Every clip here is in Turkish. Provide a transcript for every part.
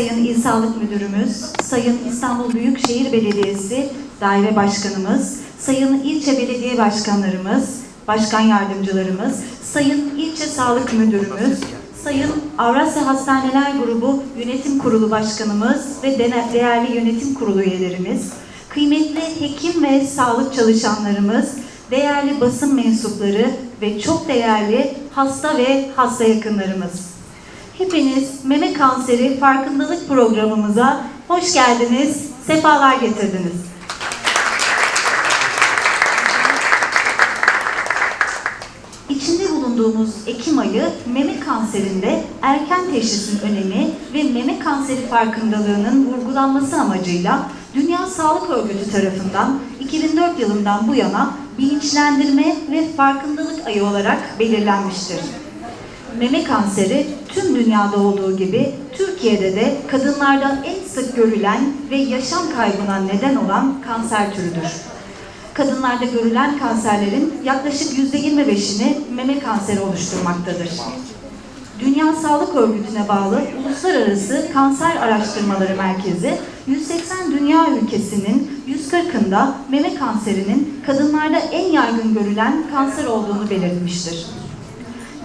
Sayın İl Sağlık Müdürümüz, Sayın İstanbul Büyükşehir Belediyesi Daire Başkanımız, Sayın İlçe Belediye Başkanlarımız, Başkan Yardımcılarımız, Sayın İlçe Sağlık Müdürümüz, Sayın Avrasya Hastaneler Grubu Yönetim Kurulu Başkanımız ve değerli yönetim kurulu üyelerimiz, kıymetli hekim ve sağlık çalışanlarımız, değerli basın mensupları ve çok değerli hasta ve hasta yakınlarımız. Hepiniz meme kanseri farkındalık programımıza hoş geldiniz, sefalar getirdiniz. İçinde bulunduğumuz Ekim ayı meme kanserinde erken teşhisin önemi ve meme kanseri farkındalığının vurgulanması amacıyla Dünya Sağlık Örgütü tarafından 2004 yılından bu yana bilinçlendirme ve farkındalık ayı olarak belirlenmiştir. Meme kanseri tüm dünyada olduğu gibi Türkiye'de de kadınlarda en sık görülen ve yaşam kaybına neden olan kanser türüdür. Kadınlarda görülen kanserlerin yaklaşık %25'ini meme kanseri oluşturmaktadır. Dünya Sağlık Örgütü'ne bağlı Uluslararası Kanser Araştırmaları Merkezi 180 dünya ülkesinin 140'ında meme kanserinin kadınlarda en yaygın görülen kanser olduğunu belirtmiştir.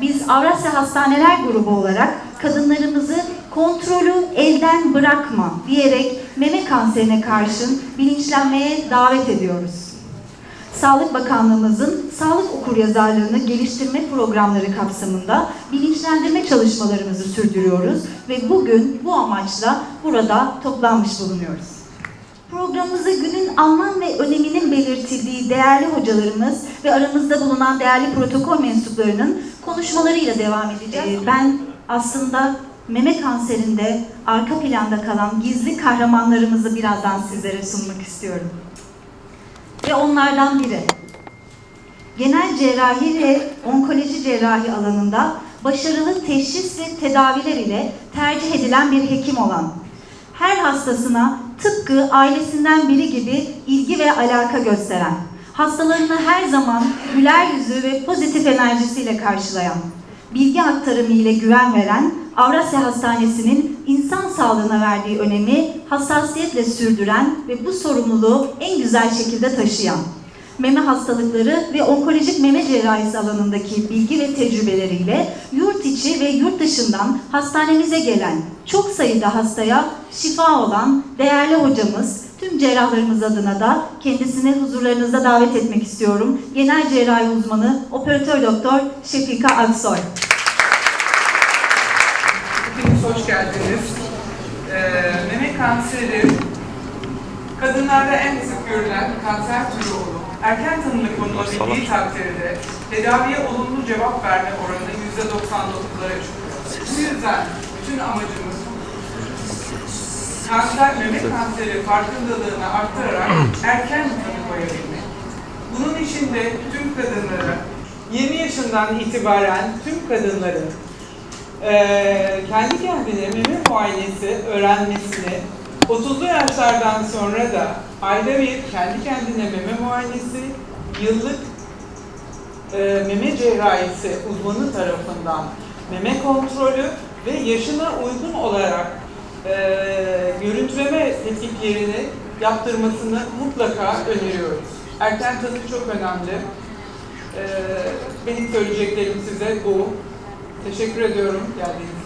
Biz Avrasya Hastaneler Grubu olarak kadınlarımızı kontrolü elden bırakma diyerek meme kanserine karşın bilinçlenmeye davet ediyoruz. Sağlık Bakanlığımızın sağlık okuryazarlığını geliştirme programları kapsamında bilinçlendirme çalışmalarımızı sürdürüyoruz ve bugün bu amaçla burada toplanmış bulunuyoruz. Programımızı günün anlam ve öneminin belirtildiği değerli hocalarımız ve aramızda bulunan değerli protokol mensuplarının konuşmalarıyla devam edeceğiz. Ee, Ben aslında meme kanserinde arka planda kalan gizli kahramanlarımızı birazdan sizlere sunmak istiyorum ve onlardan biri. Genel cerrahi ve onkoloji cerrahi alanında başarılı teşhis ve tedaviler ile tercih edilen bir hekim olan, her hastasına tıpkı ailesinden biri gibi ilgi ve alaka gösteren, hastalarını her zaman güler yüzü ve pozitif enerjisiyle karşılayan, bilgi aktarımı ile güven veren Avrasya Hastanesi'nin insan sağlığına verdiği önemi hassasiyetle sürdüren ve bu sorumluluğu en güzel şekilde taşıyan, meme hastalıkları ve onkolojik meme cerrahisi alanındaki bilgi ve tecrübeleriyle yurt içi ve yurt dışından hastanemize gelen çok sayıda hastaya şifa olan değerli hocamız, tüm cerrahlarımız adına da kendisini huzurlarınızda davet etmek istiyorum. Genel cerrahi uzmanı, operatör doktor Şefika Aksoy. Hepiniz hoş geldiniz. Ee, meme kanseri kadınlarda en sık görülen kanser türü olup erken tanımı konulabildiği takdirde tedaviye olumlu cevap verme oranı %99'lara çıkıyor. Bu yüzden bütün amacımız kanser, meme kanseri farkındalığını arttırarak erken tanı koyabilmek. Bunun için de tüm kadınlara 20 yaşından itibaren tüm kadınların Ee, kendi kendine meme muayenesi öğrenmesini 30'lu yaşlardan sonra da ayda bir kendi kendine meme muayenesi yıllık e, meme cerrahisi uzmanı tarafından meme kontrolü ve yaşına uygun olarak e, görüntüleme tetkiklerini yaptırmasını mutlaka öneriyoruz. Erken tanı çok önemli. E, benim söyleyeceklerim size bu. Teşekkür ediyorum geldiğiniz.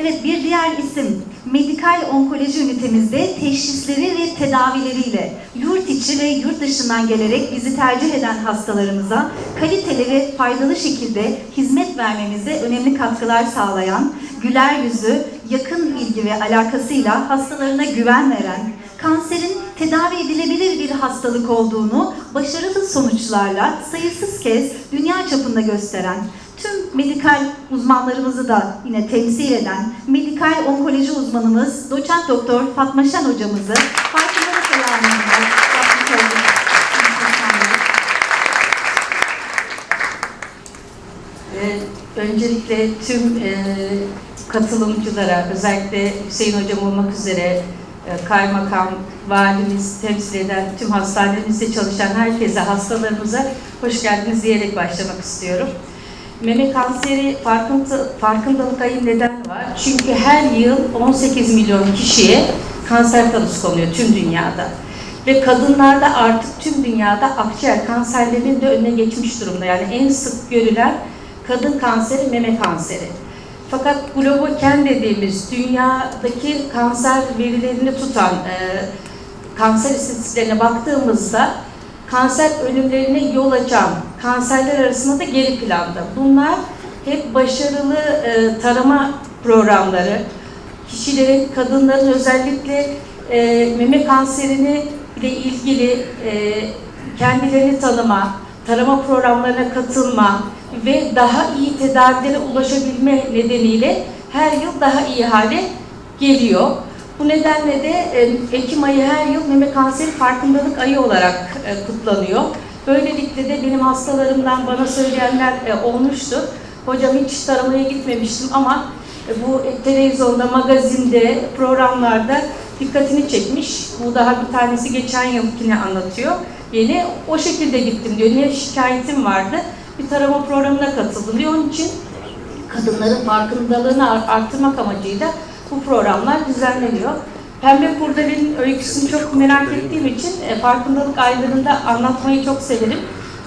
Evet bir diğer isim medikal onkoloji ünitemizde teşhisleri ve tedavileriyle yurt içi ve yurt dışından gelerek bizi tercih eden hastalarımıza kaliteli ve faydalı şekilde hizmet vermemize önemli katkılar sağlayan, güler yüzü, yakın ilgi ve alakasıyla hastalarına güven veren, kanserin tedavi edilebilir bir hastalık olduğunu başarılı sonuçlarla sayısız kez dünya çapında gösteren, tüm medikal uzmanlarımızı da yine temsil eden medikal onkoloji uzmanımız doçent doktor Fatma Şen hocamızı farkındalık alanında Ee, Öncelikle tüm e, katılımcılara, özellikle Hüseyin Hocam olmak üzere e, kaymakam, valimiz, temsil eden tüm hastanemizde çalışan herkese, hastalarımıza hoş geldiniz diyerek başlamak istiyorum. Meme kanseri farkında, farkındalık ayı neden var? Çünkü her yıl 18 milyon kişiye kanser tanısı konuyor tüm dünyada. Ve kadınlarda artık tüm dünyada akciğer kanserlerinin de önüne geçmiş durumda. Yani en sık görülen kadın kanseri meme kanseri. Fakat Globoken dediğimiz dünyadaki kanser verilerini tutan e, kanser istatistiklerine baktığımızda kanser ölümlerine yol açan kanserler arasında da geri planda. Bunlar hep başarılı e, tarama programları, kişilerin, kadınların özellikle e, meme kanserini ile ilgili e, kendilerini tanıma, tarama programlarına katılma ve daha iyi tedavilere ulaşabilme nedeniyle her yıl daha iyi hale geliyor. Bu nedenle de e, Ekim ayı her yıl meme kanseri farkındalık ayı olarak e, kutlanıyor. Böylelikle de benim hastalarımdan bana söyleyenler e, olmuştu. Hocam hiç taramaya gitmemiştim ama bu televizyonda, magazinde, programlarda dikkatini çekmiş. Bu daha bir tanesi geçen yılkini anlatıyor. Yeni o şekilde gittim diyor. Ne şikayetim vardı? Bir tarama programına katıldım. Onun için kadınların farkındalığını art- arttırmak amacıyla bu programlar düzenleniyor. Pembe Kurdele'nin öyküsünü çok merak ettiğim için e, farkındalık aylarında anlatmayı çok severim.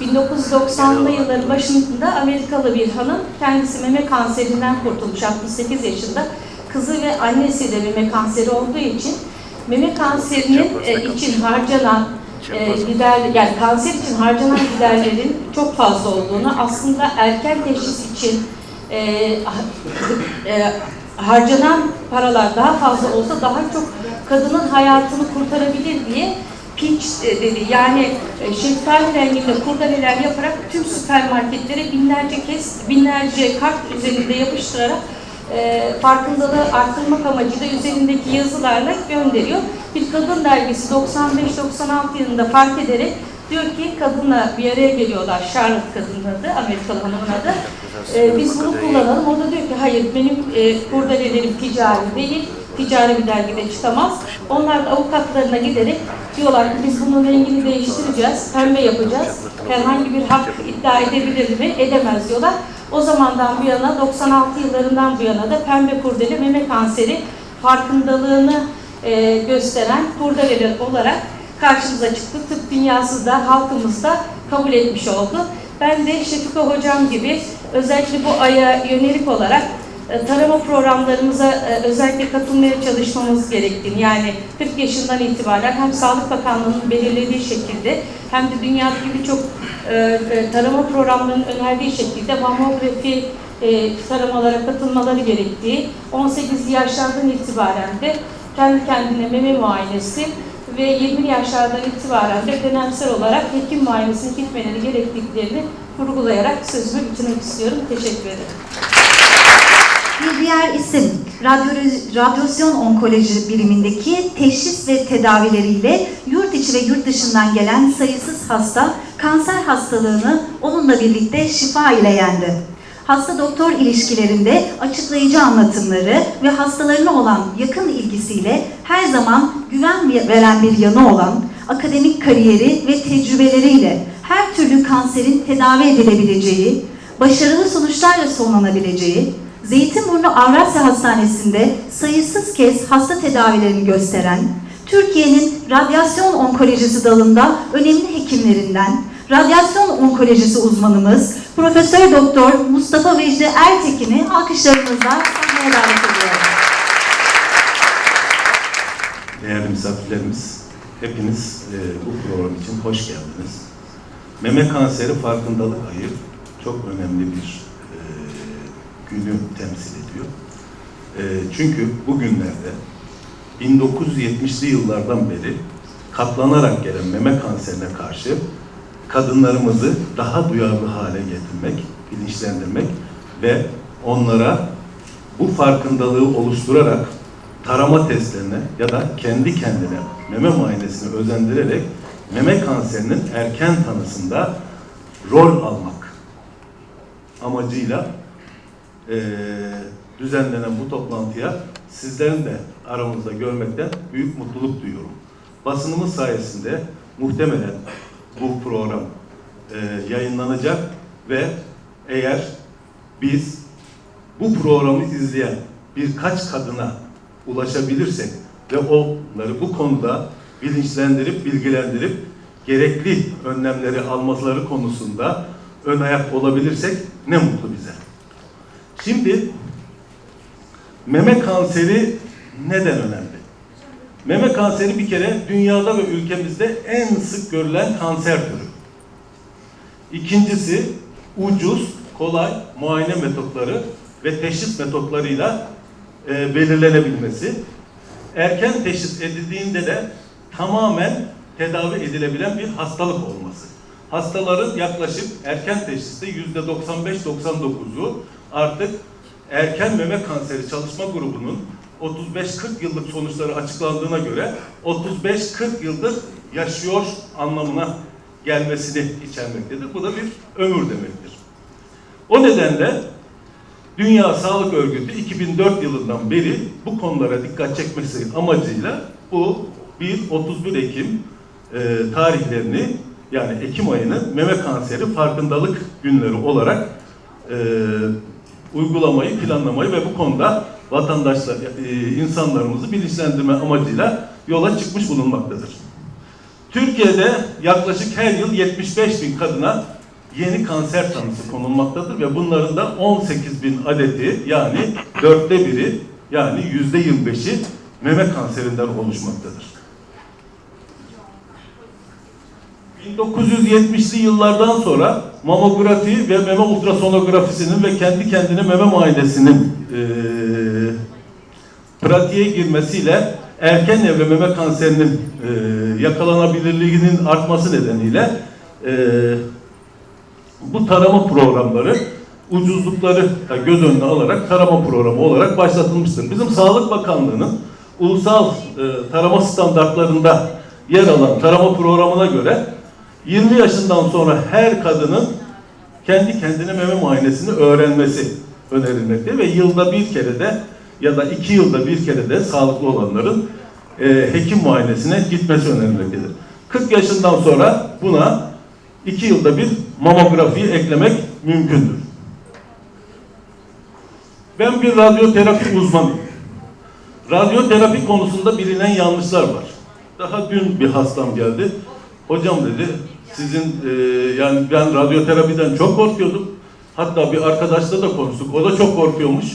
1990'lı yılların başında Amerikalı bir hanım kendisi meme kanserinden kurtulmuş 68 yaşında. Kızı ve annesi de meme kanseri olduğu için meme kanserinin e, için harcanan e, gider yani kanser için harcanan giderlerin çok fazla olduğunu aslında erken teşhis için e, ha- e, harcanan paralar daha fazla olsa daha çok kadının hayatını kurtarabilir diye pinç e, dedi. Yani e, şeftali renginde kurdeleler yaparak tüm süpermarketlere binlerce kez, binlerce kart üzerinde yapıştırarak e, farkındalığı arttırmak amacıyla üzerindeki yazılarla gönderiyor. Bir kadın dergisi 95-96 yılında fark ederek diyor ki kadınla bir araya geliyorlar. Charlotte kadının adı, Amerikalı hanımın adı. E, biz bunu kullanalım. O da diyor ki hayır benim e, kurdelelerim ticari değil, ticari bir dergide çıkamaz. Onlar da avukatlarına giderek diyorlar ki biz bunun rengini değiştireceğiz, pembe yapacağız. Herhangi bir hak iddia edebilir mi? Edemez diyorlar. O zamandan bu yana, 96 yıllarından bu yana da pembe kurdele meme kanseri farkındalığını e, gösteren kurdeleler olarak karşımıza çıktı. Tıp dünyası da halkımız da kabul etmiş oldu. Ben de Şefika Hocam gibi özellikle bu aya yönelik olarak e, tarama programlarımıza e, özellikle katılmaya çalışmamız gerektiğini yani 40 yaşından itibaren hem Sağlık Bakanlığı'nın belirlediği şekilde hem de dünyadaki birçok e, tarama programlarının önerdiği şekilde mamografi taramalara katılmaları gerektiği 18 yaşlardan itibaren de kendi kendine meme muayenesi ve 20 yaşlardan itibaren de dönemsel olarak hekim muayenesine gitmeleri gerektiklerini vurgulayarak sözümü bitirmek istiyorum. Teşekkür ederim. Bir diğer isim, radyo- radyasyon onkoloji birimindeki teşhis ve tedavileriyle yurt içi ve yurt dışından gelen sayısız hasta kanser hastalığını onunla birlikte şifa ile yendi. Hasta doktor ilişkilerinde açıklayıcı anlatımları ve hastalarına olan yakın ilgisiyle her zaman güven veren bir yanı olan akademik kariyeri ve tecrübeleriyle her türlü kanserin tedavi edilebileceği, başarılı sonuçlarla sonlanabileceği, Zeytinburnu Avrasya Hastanesi'nde sayısız kez hasta tedavilerini gösteren, Türkiye'nin radyasyon onkolojisi dalında önemli hekimlerinden, radyasyon onkolojisi uzmanımız Profesör Doktor Mustafa Vecdi Ertekin'i alkışlarınızla sahneye davet ediyorum. Değerli misafirlerimiz, hepiniz e, bu program için hoş geldiniz. Meme kanseri farkındalık ayı çok önemli bir e, günü temsil ediyor. E, çünkü bugünlerde 1970'li yıllardan beri katlanarak gelen meme kanserine karşı kadınlarımızı daha duyarlı hale getirmek, bilinçlendirmek ve onlara bu farkındalığı oluşturarak tarama testlerine ya da kendi kendine meme muayenesini özendirerek meme kanserinin erken tanısında rol almak amacıyla eee, düzenlenen bu toplantıya sizlerin de aramızda görmekten büyük mutluluk duyuyorum. Basınımız sayesinde muhtemelen bu program eee, yayınlanacak ve eğer biz bu programı izleyen birkaç kadına ulaşabilirsek ve onları bu konuda bilinçlendirip, bilgilendirip gerekli önlemleri almaları konusunda ön ayak olabilirsek ne mutlu bize. Şimdi meme kanseri neden önemli? Meme kanseri bir kere dünyada ve ülkemizde en sık görülen kanser türü. İkincisi ucuz, kolay muayene metotları ve teşhis metotlarıyla e, belirlenebilmesi. Erken teşhis edildiğinde de tamamen tedavi edilebilen bir hastalık olması. Hastaların yaklaşık erken teşhiste yüzde 95-99'u artık erken meme kanseri çalışma grubunun 35-40 yıllık sonuçları açıklandığına göre 35-40 yıldır yaşıyor anlamına gelmesini içermektedir. Bu da bir ömür demektir. O nedenle Dünya Sağlık Örgütü 2004 yılından beri bu konulara dikkat çekmesi amacıyla bu 1-31 Ekim e, tarihlerini yani Ekim ayını meme kanseri farkındalık günleri olarak e, uygulamayı, planlamayı ve bu konuda vatandaşlar, e, insanlarımızı bilinçlendirme amacıyla yola çıkmış bulunmaktadır. Türkiye'de yaklaşık her yıl 75 bin kadına yeni kanser tanısı konulmaktadır ve bunların da 18 bin adeti yani dörtte biri yani yüzde 25'i meme kanserinden oluşmaktadır. 1970'li yıllardan sonra mamografi ve meme ultrasonografisinin ve kendi kendine meme muayenesinin eee pratiğe girmesiyle erken evre meme kanserinin eee yakalanabilirliğinin artması nedeniyle eee, bu tarama programları ucuzlukları göz önüne alarak tarama programı olarak başlatılmıştır. Bizim Sağlık Bakanlığı'nın ulusal e, tarama standartlarında yer alan tarama programına göre 20 yaşından sonra her kadının kendi kendine meme muayenesini öğrenmesi önerilmekte ve yılda bir kere de ya da iki yılda bir kere de sağlıklı olanların e, hekim muayenesine gitmesi önerilmektedir. 40 yaşından sonra buna iki yılda bir mamografiyi eklemek mümkündür. Ben bir radyoterapi uzmanıyım. Radyoterapi konusunda bilinen yanlışlar var. Daha dün bir hastam geldi. Hocam dedi, sizin e, yani ben radyoterapiden çok korkuyordum. Hatta bir arkadaşla da konuştuk. O da çok korkuyormuş.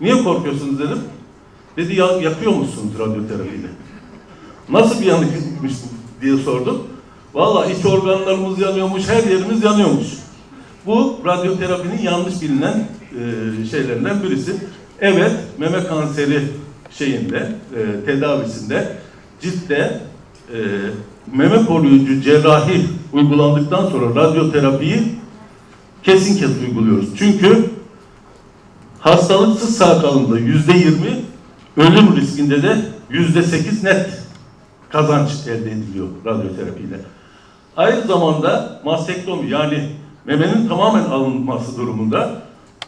Niye korkuyorsunuz dedim. Dedi ya yakıyor musunuz radyoterapiyle? Nasıl bir yanıkmış bu diye sordum. Vallahi iç organlarımız yanıyormuş, her yerimiz yanıyormuş. Bu radyoterapinin yanlış bilinen e, şeylerinden birisi. Evet, meme kanseri şeyinde, e, tedavisinde ciltte e, meme koruyucu cerrahi uygulandıktan sonra radyoterapiyi kesin kes uyguluyoruz. Çünkü hastalıksız sağ kalımda yüzde yirmi, ölüm riskinde de yüzde sekiz net kazanç elde ediliyor radyoterapiyle. Aynı zamanda mastektomi yani memenin tamamen alınması durumunda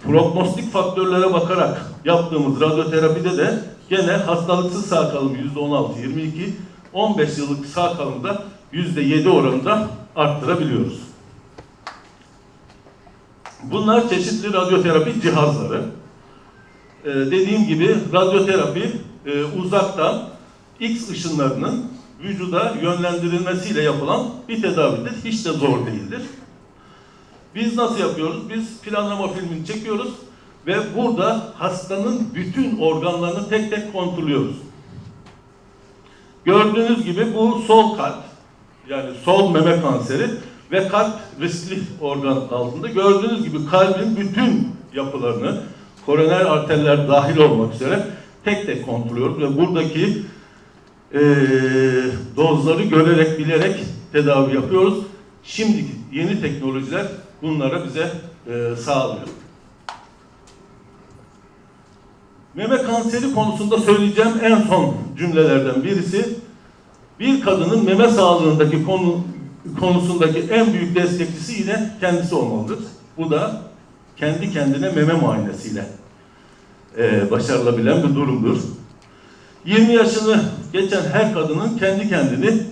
prognostik faktörlere bakarak yaptığımız radyoterapide de gene hastalıksız sağ kalım %16, 22, 15 yıllık sağ kalımda %7 oranında arttırabiliyoruz. Bunlar çeşitli radyoterapi cihazları. Ee, dediğim gibi radyoterapi e, uzaktan X ışınlarının vücuda yönlendirilmesiyle yapılan bir tedavidir. Hiç de zor değildir. Biz nasıl yapıyoruz? Biz planlama filmini çekiyoruz ve burada hastanın bütün organlarını tek tek kontrolüyoruz. Gördüğünüz gibi bu sol kalp, yani sol meme kanseri ve kalp riskli organ altında. Gördüğünüz gibi kalbin bütün yapılarını, koroner arterler dahil olmak üzere tek tek kontrolüyoruz ve buradaki e, dozları görerek, bilerek tedavi yapıyoruz. Şimdiki yeni teknolojiler bunlara bize e, sağlıyor. Meme kanseri konusunda söyleyeceğim en son cümlelerden birisi, bir kadının meme sağlığındaki konu konusundaki en büyük destekçisi yine kendisi olmalıdır. Bu da kendi kendine meme muayenesiyle e, başarılabilen bir durumdur. 20 yaşını geçen her kadının kendi kendini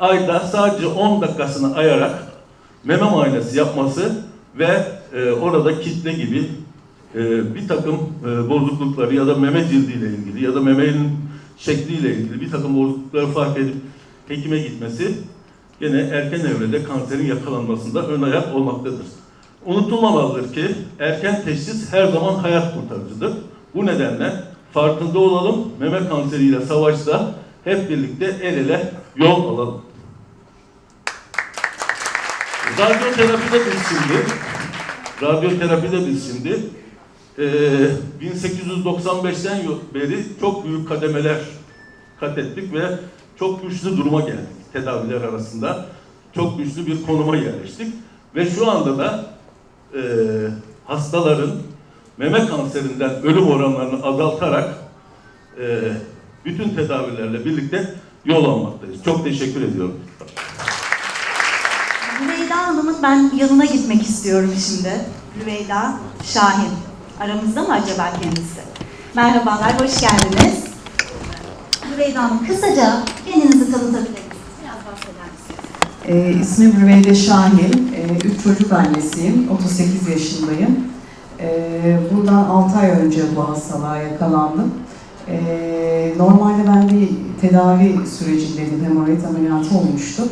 ayda sadece 10 dakikasını ayarak meme muayenesi yapması ve e, orada kitle gibi e, bir takım e, bozuklukları ya da meme cildiyle ilgili ya da memenin şekliyle ilgili bir takım bozuklukları fark edip hekime gitmesi gene erken evrede kanserin yakalanmasında ön ayak olmaktadır. Unutulmamalıdır ki erken teşhis her zaman hayat kurtarıcıdır. Bu nedenle farkında olalım, meme kanseriyle savaşta hep birlikte el ele yol alalım. Radyoterapide biz şimdi, radyoterapide biz şimdi eee 1895'ten yo- beri çok büyük kademeler kat ettik ve çok güçlü duruma geldik tedaviler arasında. Çok güçlü bir konuma yerleştik. Ve şu anda da eee, hastaların meme kanserinden ölüm oranlarını azaltarak eee, bütün tedavilerle birlikte yol almaktayız. Çok teşekkür ediyorum. Rüveyda Hanım'ın ben yanına gitmek istiyorum şimdi. Rüveyda Şahin. Aramızda mı acaba kendisi? Merhabalar, hoş geldiniz. Rüveyda Hanım, kısaca kendinizi tanıtabilir misiniz? Biraz? Ee, ismim Rüveyde Şahin. Ee, üç çocuk annesiyim. 38 yaşındayım. Ee, buradan 6 ay önce bu hastalığa yakalandım. Ee, normalde ben bir tedavi sürecindeydim. Hemoroid ameliyatı olmuştu.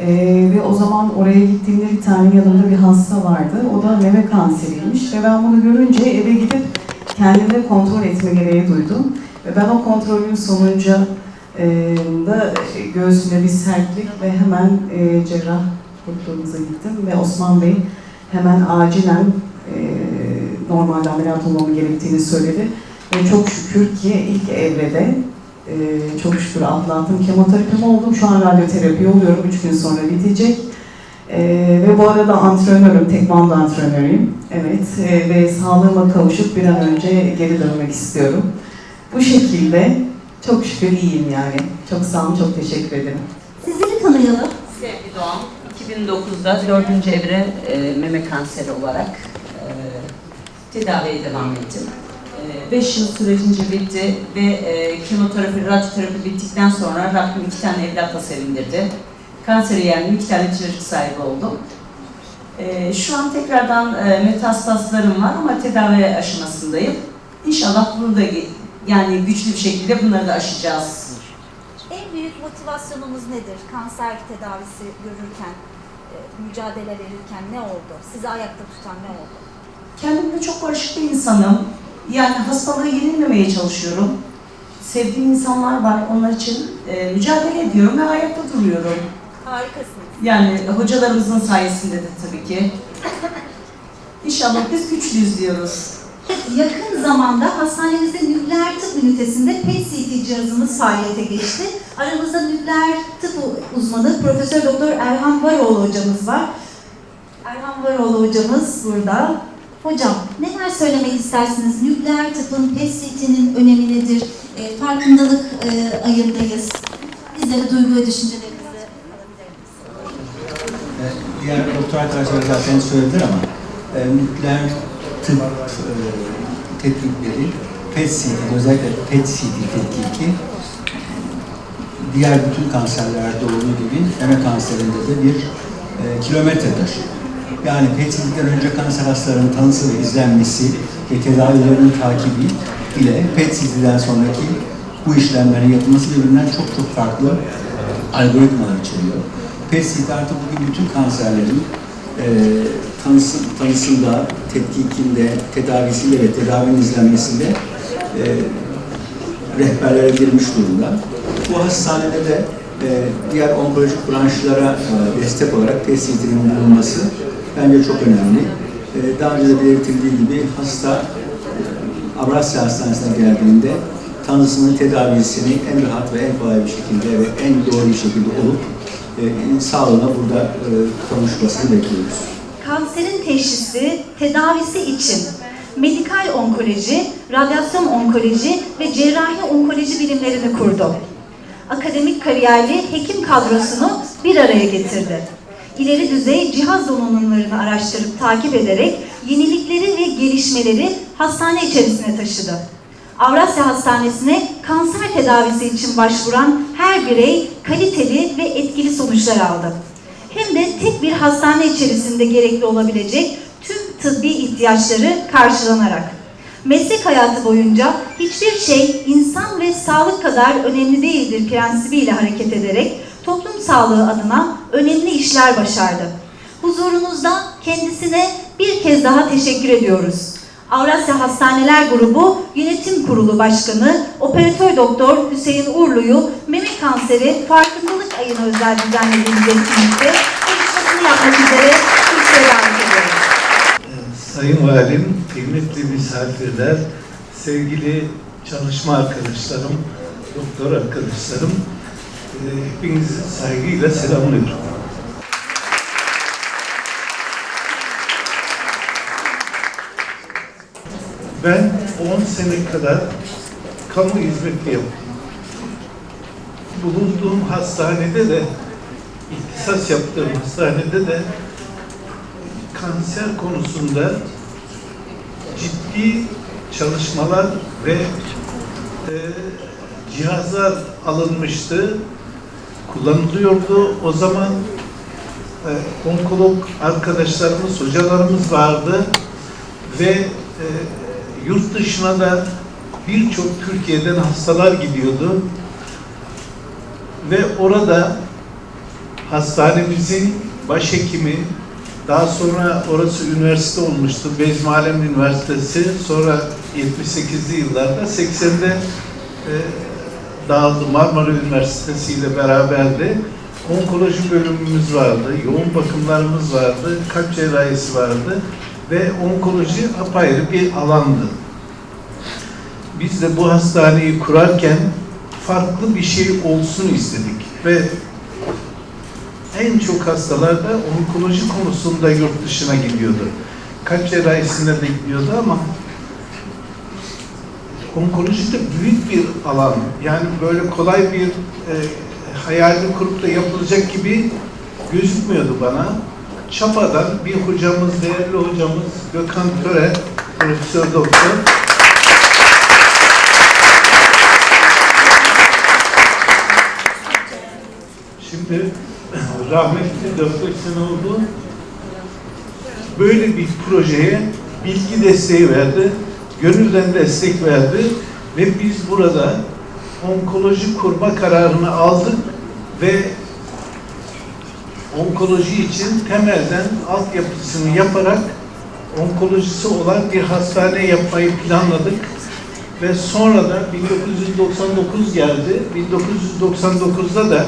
Ee, ve o zaman oraya gittiğimde bir tane yanımda bir hasta vardı. O da meme kanseriymiş. Ve ben bunu görünce eve gidip kendimi kontrol etme gereği duydum. Ve ben o kontrolün sonucu ee, da göğsümde bir sertlik ve hemen e, cerrah doktorumuza gittim ve Osman Bey hemen acilen e, normalde ameliyat olmamı gerektiğini söyledi. Ve çok şükür ki ilk evrede e, çok şükür atlattım. Kemoterapimi oldum. Şu an radyoterapi oluyorum. Üç gün sonra bitecek. E, ve bu arada antrenörüm, tekvando antrenörüyüm. Evet e, ve sağlığıma kavuşup bir an önce geri dönmek istiyorum. Bu şekilde çok şükür iyiyim yani. Çok sağ olun, çok teşekkür ederim. Sizleri tanıyalım. Sevgi Doğan, 2009'da 4. evre e, meme kanseri olarak e, tedaviye devam ettim. 5 yıl sürecince bitti ve e, kemoterapi, radyoterapi bittikten sonra Rabbim iki tane evlatla sevindirdi. Kanseri yendim, iki tane çocuk sahibi oldum. E, şu an tekrardan e, metastaslarım var ama tedavi aşamasındayım. İnşallah bunu da yani güçlü bir şekilde bunları da aşacağız. En büyük motivasyonumuz nedir? Kanser tedavisi görürken, e, mücadele verirken ne oldu? Sizi ayakta tutan ne oldu? Kendimle çok barışık bir insanım. Yani hastalığı yenilmemeye çalışıyorum. Sevdiğim insanlar var, onlar için e, mücadele ediyorum ve ayakta duruyorum. Harikasınız. Yani hocalarımızın sayesinde de tabii ki. İnşallah biz güçlüyüz diyoruz. Yakın zamanda hastanemizde nükleer tıp ünitesinde PET-CT cihazımız faaliyete geçti. Aramızda nükleer tıp uzmanı Profesör Doktor Erhan Varoğlu hocamız var. Erhan Varoğlu hocamız burada. Hocam neler söylemek istersiniz? Nükleer tıpın PET-CT'nin önemi nedir? E, farkındalık e, ayındayız. Bizlere duygu ve düşüncelerinizi alabilir? E, Diğer doktor arkadaşlar zaten söylediler ama e, nükleer tıp e, tetkikleri, PET-CT, özellikle PET-CT tetkiki diğer bütün kanserlerde olduğu gibi meme kanserinde de bir e, kilometredir. Yani PET-CT'den önce kanser hastalarının tanısı ve izlenmesi ve tedavilerinin takibi ile PET-CT'den sonraki bu işlemlerin yapılması birbirinden çok çok farklı algoritmalar içeriyor. PET-CT artık bugün bütün kanserlerin e, tanısı, tanısında, tetkikinde, tedavisiyle ve tedavinin izlenmesinde e, rehberlere girmiş durumda. Bu hastanede de e, diğer onkolojik branşlara e, destek olarak PET-CT'nin bulunması bence çok önemli. E, daha önce de belirtildiği gibi hasta e, Avrasya Hastanesi'ne geldiğinde tanısının tedavisini en rahat ve en kolay bir şekilde ve en doğru bir şekilde olup e, sağlığına burada e, kavuşmasını bekliyoruz. Kanserin teşhisi, tedavisi için medikal onkoloji, radyasyon onkoloji ve cerrahi onkoloji bilimlerini kurdu. Akademik kariyerli hekim kadrosunu bir araya getirdi. İleri düzey cihaz donanımlarını araştırıp takip ederek yenilikleri ve gelişmeleri hastane içerisine taşıdı. Avrasya Hastanesi'ne kanser tedavisi için başvuran her birey kaliteli ve etkili sonuçlar aldı. Hem de tek bir hastane içerisinde gerekli olabilecek tüm tıbbi ihtiyaçları karşılanarak. Meslek hayatı boyunca hiçbir şey insan ve sağlık kadar önemli değildir prensibiyle hareket ederek toplum sağlığı adına önemli işler başardı. Huzurunuzda kendisine bir kez daha teşekkür ediyoruz. Avrasya Hastaneler Grubu Yönetim Kurulu Başkanı Operatör Doktor Hüseyin Urlu'yu meme kanseri farkındalık ayına özel düzenlediğimiz etkinlikte konuşmasını yapmak üzere kürsüye davet ediyoruz. Sayın Valim, kıymetli misafirler, sevgili çalışma arkadaşlarım, doktor arkadaşlarım, hepinizi saygıyla selamlıyorum. Ben 10 sene kadar kamu hizmeti yaptım. Bulunduğum hastanede de, ihtisas yaptığım hastanede de kanser konusunda ciddi çalışmalar ve e, cihazlar alınmıştı, kullanılıyordu. O zaman e, onkolog arkadaşlarımız, hocalarımız vardı ve e, yurt dışına da birçok Türkiye'den hastalar gidiyordu ve orada hastanemizin başhekimi, daha sonra orası üniversite olmuştu. Bezmalem Üniversitesi. Sonra 78'li yıllarda 80'de e, dağıldı. Marmara Üniversitesi ile beraberdi. Onkoloji bölümümüz vardı. Yoğun bakımlarımız vardı. Kalp cerrahisi vardı. Ve onkoloji apayrı bir alandı. Biz de bu hastaneyi kurarken farklı bir şey olsun istedik. Ve en çok hastalar da onkoloji konusunda yurt dışına gidiyordu. Kalp cerrahisinde de gidiyordu ama onkoloji de büyük bir alan. Yani böyle kolay bir e, hayalini kurup da yapılacak gibi gözükmüyordu bana. Çapa'dan bir hocamız, değerli hocamız Gökhan Töre, profesör doktor, Şimdi rahmetli 4-5 sene oldu. Böyle bir projeye bilgi desteği verdi. Gönülden destek verdi. Ve biz burada onkoloji kurma kararını aldık ve onkoloji için temelden altyapısını yaparak onkolojisi olan bir hastane yapmayı planladık. Ve sonra da 1999 geldi. 1999'da da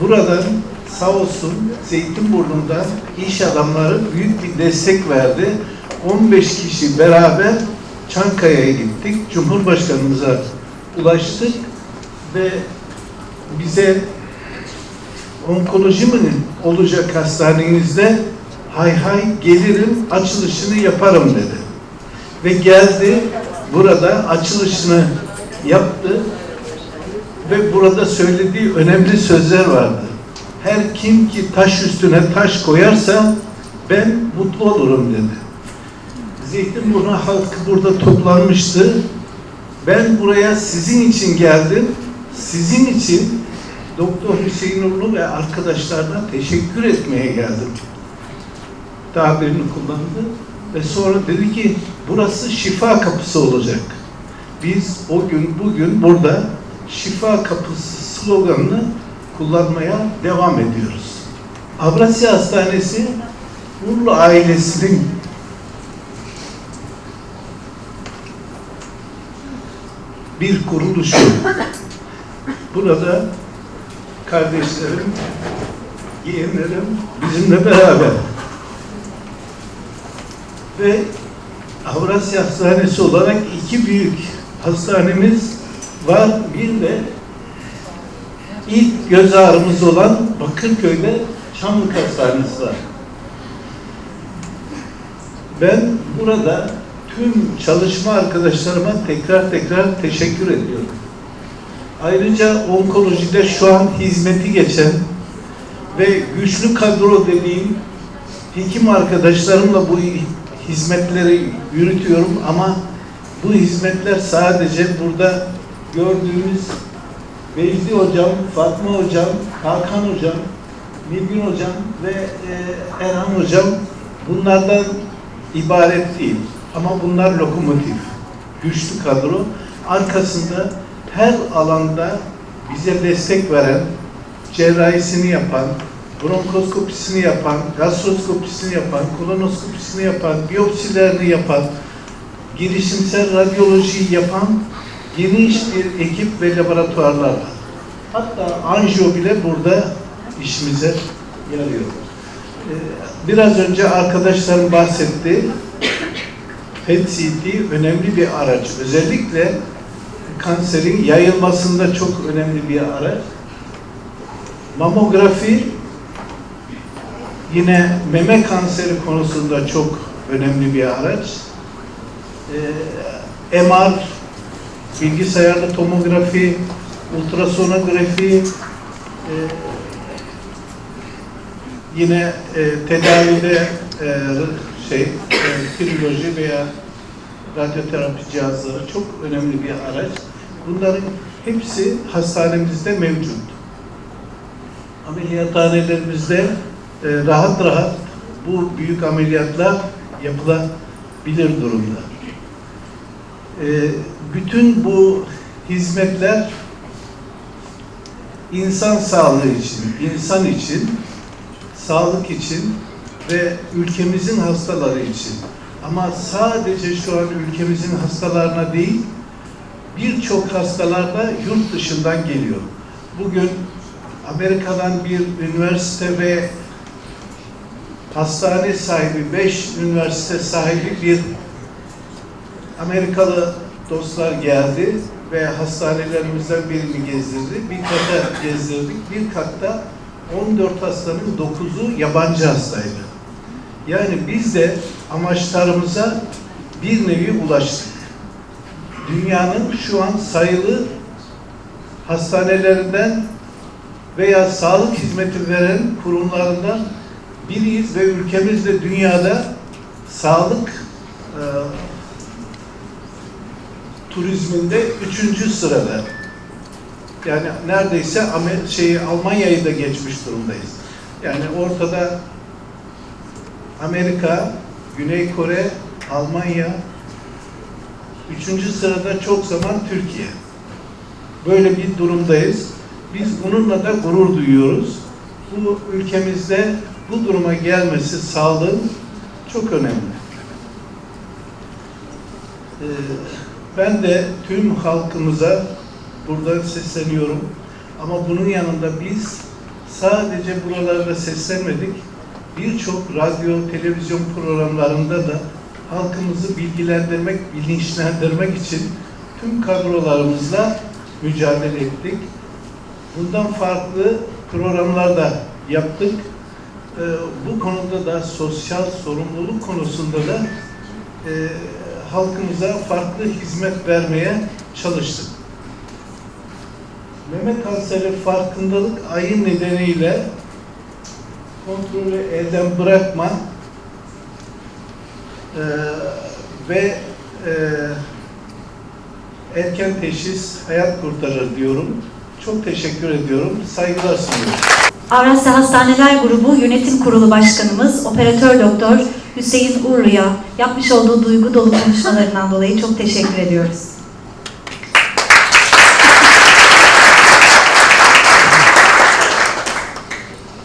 buradan sağ olsun Zeytinburnu'nda iş adamları büyük bir destek verdi. 15 kişi beraber Çankaya'ya gittik. Cumhurbaşkanımıza ulaştık ve bize onkoloji mi olacak hastanenizde? Hay hay gelirim açılışını yaparım dedi. Ve geldi burada açılışını yaptı ve burada söylediği önemli sözler vardı. Her kim ki taş üstüne taş koyarsa ben mutlu olurum dedi. Zeytinburnu halkı burada toplanmıştı. Ben buraya sizin için geldim. Sizin için Doktor Hüseyin Urlu ve arkadaşlarına teşekkür etmeye geldim. Tabirini kullandı ve sonra dedi ki burası şifa kapısı olacak. Biz o gün bugün burada şifa kapısı sloganını kullanmaya devam ediyoruz. Avrasya Hastanesi Urlu ailesinin bir kuruluşu. Burada kardeşlerim, yeğenlerim bizimle beraber. Ve Avrasya Hastanesi olarak iki büyük hastanemiz var. Bir de ilk göz ağrımız olan Bakırköy'de Çamlık Hastanesi var. Ben burada tüm çalışma arkadaşlarıma tekrar tekrar teşekkür ediyorum. Ayrıca onkolojide şu an hizmeti geçen ve güçlü kadro dediğim hekim arkadaşlarımla bu hizmetleri yürütüyorum ama bu hizmetler sadece burada gördüğümüz Vecdi Hocam, Fatma Hocam, Hakan Hocam, Nilgün Hocam ve e, Erhan Hocam bunlardan ibaret değil. Ama bunlar lokomotif. güçlü kadro. Arkasında her alanda bize destek veren, cerrahisini yapan, bronkoskopisini yapan, gastroskopisini yapan, kolonoskopisini yapan, biyopsilerini yapan, girişimsel radyolojiyi yapan geniş bir ekip ve laboratuvarlar var. Hatta anjiyo bile burada işimize yarıyor. Ee, Biraz önce arkadaşlarım bahsetti. PET-CT önemli bir araç. Özellikle kanserin yayılmasında çok önemli bir araç. Mamografi yine meme kanseri konusunda çok önemli bir araç. Ee, MR, bilgisayarlı tomografi, ultrasonografi, e, yine e, tedavide e, şey, e, kiroloji veya radyoterapi cihazları çok önemli bir araç. Bunların hepsi hastanemizde mevcut. Ameliyathanelerimizde e, rahat rahat bu büyük ameliyatlar yapılabilir durumda. E, bütün bu hizmetler insan sağlığı için, insan için, sağlık için ve ülkemizin hastaları için. Ama sadece şu an ülkemizin hastalarına değil, birçok hastalar da yurt dışından geliyor. Bugün Amerika'dan bir üniversite ve hastane sahibi, beş üniversite sahibi bir Amerikalı dostlar geldi ve hastanelerimizden birini gezdirdi. Bir kata gezdirdik. Bir katta 14 hastanın 9'u yabancı hastaydı. Yani biz de amaçlarımıza bir nevi ulaştık. Dünyanın şu an sayılı hastanelerinden veya sağlık hizmeti veren kurumlarından biriyiz ve ülkemiz de dünyada sağlık e, turizminde üçüncü sırada. Yani neredeyse şeyi Almanya'yı da geçmiş durumdayız. Yani ortada Amerika, Güney Kore, Almanya, üçüncü sırada çok zaman Türkiye. Böyle bir durumdayız. Biz bununla da gurur duyuyoruz. Bu ülkemizde bu duruma gelmesi sağlığın çok önemli. Ee, ben de tüm halkımıza buradan sesleniyorum. Ama bunun yanında biz sadece buralarda seslenmedik. Birçok radyo, televizyon programlarında da halkımızı bilgilendirmek, bilinçlendirmek için tüm kadrolarımızla mücadele ettik. Bundan farklı programlar da yaptık. Ee, bu konuda da sosyal sorumluluk konusunda da e, halkımıza farklı hizmet vermeye çalıştık. Meme kanseri farkındalık ayı nedeniyle kontrolü elden bırakma e, ve e, erken teşhis hayat kurtarır diyorum. Çok teşekkür ediyorum. Saygılar sunuyorum. Avrasya Hastaneler Grubu Yönetim Kurulu Başkanımız Operatör Doktor Hüseyin Urlu'ya yapmış olduğu duygu dolu konuşmalarından dolayı çok teşekkür ediyoruz.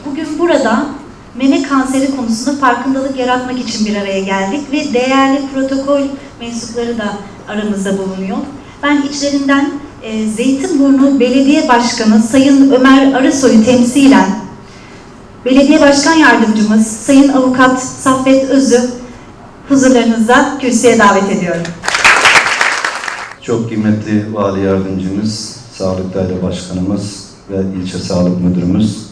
Bugün burada kanseri konusunda farkındalık yaratmak için bir araya geldik ve değerli protokol mensupları da aramızda bulunuyor. Ben içlerinden e, Zeytinburnu Belediye Başkanı Sayın Ömer Arısoy'u temsilen Belediye Başkan Yardımcımız Sayın Avukat Saffet Özü huzurlarınızda kürsüye davet ediyorum. Çok kıymetli Vali Yardımcımız, Sağlık Daire Başkanımız ve İlçe Sağlık Müdürümüz,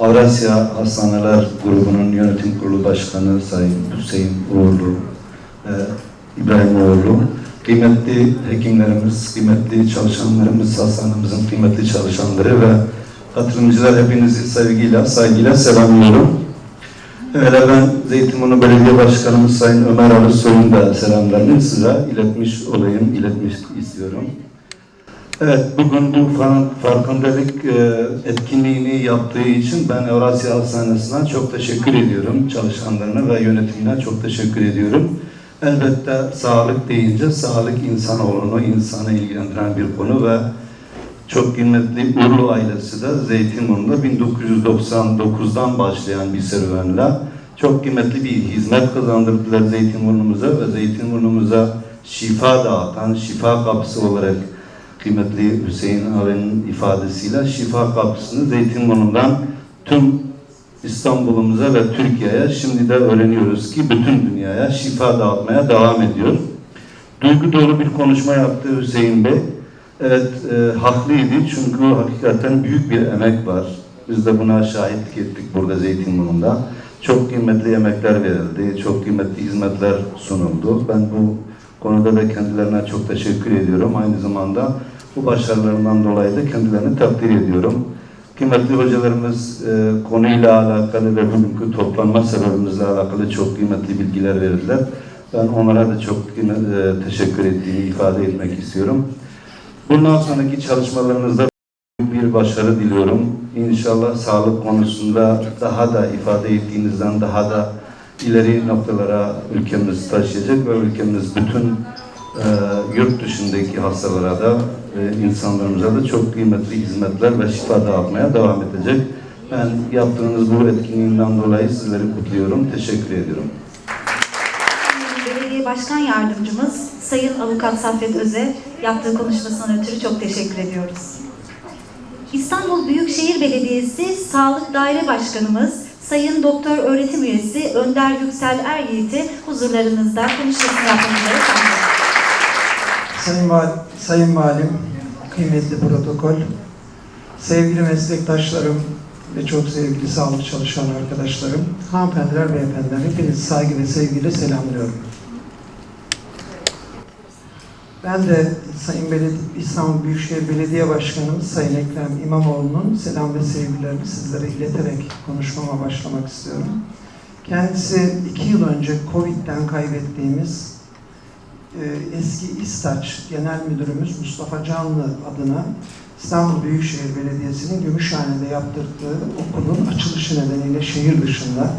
Avrasya Hastaneler Grubu'nun Yönetim Kurulu Başkanı Sayın Hüseyin Uğurlu, e, İbrahim Uğurlu, kıymetli hekimlerimiz, kıymetli çalışanlarımız, hastanemizin kıymetli çalışanları ve katılımcılar hepinizi sevgiyle, saygıyla selamlıyorum. Öyle ben Zeytinburnu Belediye Başkanımız Sayın Ömer Arısoy'un da selamlarını size iletmiş olayım, iletmiş istiyorum. Evet, bugün bu fa- farkındalık e, etkinliğini yaptığı için ben Evrasya Hastanesi'ne çok teşekkür ediyorum. Çalışanlarına ve yönetimine çok teşekkür ediyorum. Elbette sağlık deyince sağlık insanoğlunu, insanı ilgilendiren bir konu ve çok kıymetli Urlu ailesi de Zeytinburnu'nda 1999'dan başlayan bir serüvenle çok kıymetli bir hizmet kazandırdılar Zeytinburnu'muza ve Zeytinburnu'muza şifa dağıtan, şifa kapısı olarak kıymetli Hüseyin abinin ifadesiyle şifa kapısını Zeytinburnu'ndan tüm İstanbul'umuza ve Türkiye'ye şimdi de öğreniyoruz ki bütün dünyaya şifa dağıtmaya devam ediyor. Duygu dolu bir konuşma yaptı Hüseyin Bey. Evet, e, haklıydı çünkü hakikaten büyük bir emek var. Biz de buna şahitlik ettik burada Zeytinburnu'nda. Çok kıymetli emekler verildi, çok kıymetli hizmetler sunuldu. Ben bu konuda da kendilerine çok teşekkür ediyorum. Aynı zamanda bu başarılarından dolayı da kendilerini takdir ediyorum. Kıymetli hocalarımız e, konuyla alakalı ve bugünkü toplanma sebebimizle alakalı çok kıymetli bilgiler verdiler. Ben onlara da çok e, teşekkür ettiğimi ifade etmek istiyorum. Bundan sonraki çalışmalarınızda bir başarı diliyorum. İnşallah sağlık konusunda daha da ifade ettiğinizden daha da ileri noktalara ülkemiz taşıyacak ve ülkemiz bütün e, yurt dışındaki hastalara da e, insanlarımıza da çok kıymetli hizmetler ve şifa dağıtmaya devam edecek. Ben yaptığınız bu etkinliğinden dolayı sizleri kutluyorum. Teşekkür ediyorum. Belediye Başkan Yardımcımız Sayın Avukat Saffet Öze yaptığı konuşmasından ötürü çok teşekkür ediyoruz. İstanbul Büyükşehir Belediyesi Sağlık Daire Başkanımız Sayın Doktor Öğretim Üyesi Önder Yüksel Eryiğit'i huzurlarınızda konuşmasını çağırıyorum. Sayın, Val Sayın Valim, kıymetli protokol, sevgili meslektaşlarım ve çok sevgili sağlık çalışan arkadaşlarım, hanımefendiler, beyefendiler, hepinizi saygı ve sevgiyle selamlıyorum. Ben de Sayın Belediye, İstanbul Büyükşehir Belediye Başkanımız Sayın Ekrem İmamoğlu'nun selam ve sevgilerini sizlere ileterek konuşmama başlamak istiyorum. Kendisi iki yıl önce Covid'den kaybettiğimiz e, eski İstaç Genel Müdürümüz Mustafa Canlı adına İstanbul Büyükşehir Belediyesi'nin Gümüşhane'de yaptırdığı okulun açılışı nedeniyle şehir dışında.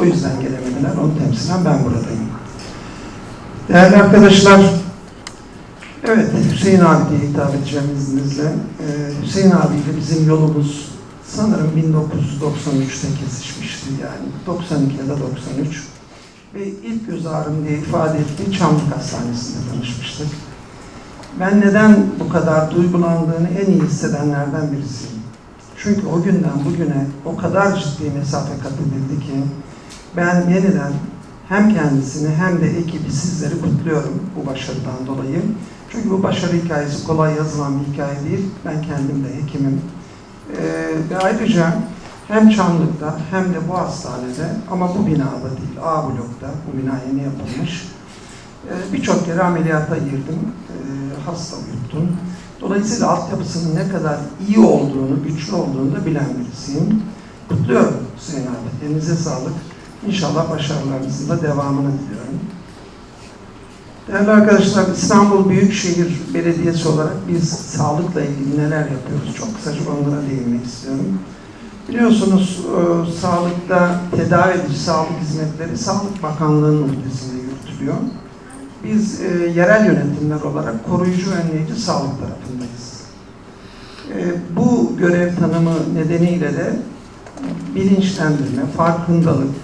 O yüzden gelemediler. Onu temsilen ben buradayım. Değerli arkadaşlar, evet Hüseyin abi diye hitap edeceğim izninizle. Ee, Hüseyin abiyle bizim yolumuz sanırım 1993'te kesişmişti yani. 92 ya da 93 ve ilk göz ağrım diye ifade ettiği Çamlık Hastanesi'nde tanışmıştık. Ben neden bu kadar duygulandığını en iyi hissedenlerden birisiyim. Çünkü o günden bugüne o kadar ciddi mesafe kat edildi ki ben yeniden hem kendisini hem de ekibi sizleri kutluyorum bu başarıdan dolayı. Çünkü bu başarı hikayesi kolay yazılan bir hikaye değil. Ben kendim de hekimim. Ee, ve ayrıca hem Çamlık'ta hem de bu hastanede ama bu binada değil, A blokta, bu bina yeni yapılmış. Ee, Birçok kere ameliyata girdim, ee, hasta uyuttum. Dolayısıyla altyapısının ne kadar iyi olduğunu, güçlü olduğunu da bilen birisiyim. Kutluyorum Hüseyin abi, elinize sağlık. İnşallah başarılarınızın da devamını diliyorum. Değerli arkadaşlar, İstanbul Büyükşehir Belediyesi olarak biz sağlıkla ilgili neler yapıyoruz? Çok kısaca onlara değinmek istiyorum. Biliyorsunuz e, sağlıkta tedavi edici sağlık hizmetleri Sağlık Bakanlığı'nın ülkesinde yürütülüyor. Biz e, yerel yönetimler olarak koruyucu önleyici sağlık tarafındayız. E, bu görev tanımı nedeniyle de bilinçlendirme, farkındalık,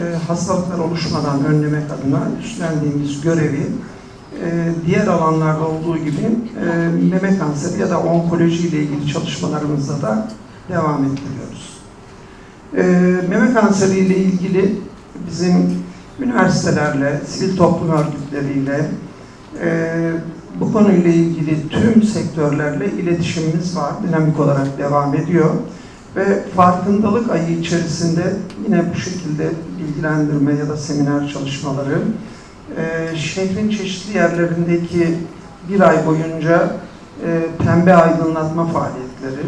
e, hastalıklar oluşmadan önlemek adına üstlendiğimiz görevi e, diğer alanlarda olduğu gibi e, meme kanseri ya da onkoloji ile ilgili çalışmalarımızda da devam ettiriyoruz. Meme kanseri ile ilgili bizim üniversitelerle, sivil toplum örgütleriyle, e, bu konuyla ilgili tüm sektörlerle iletişimimiz var. Dinamik olarak devam ediyor. Ve farkındalık ayı içerisinde yine bu şekilde bilgilendirme ya da seminer çalışmaları, e, şehrin çeşitli yerlerindeki bir ay boyunca e, pembe aydınlatma faaliyetleri,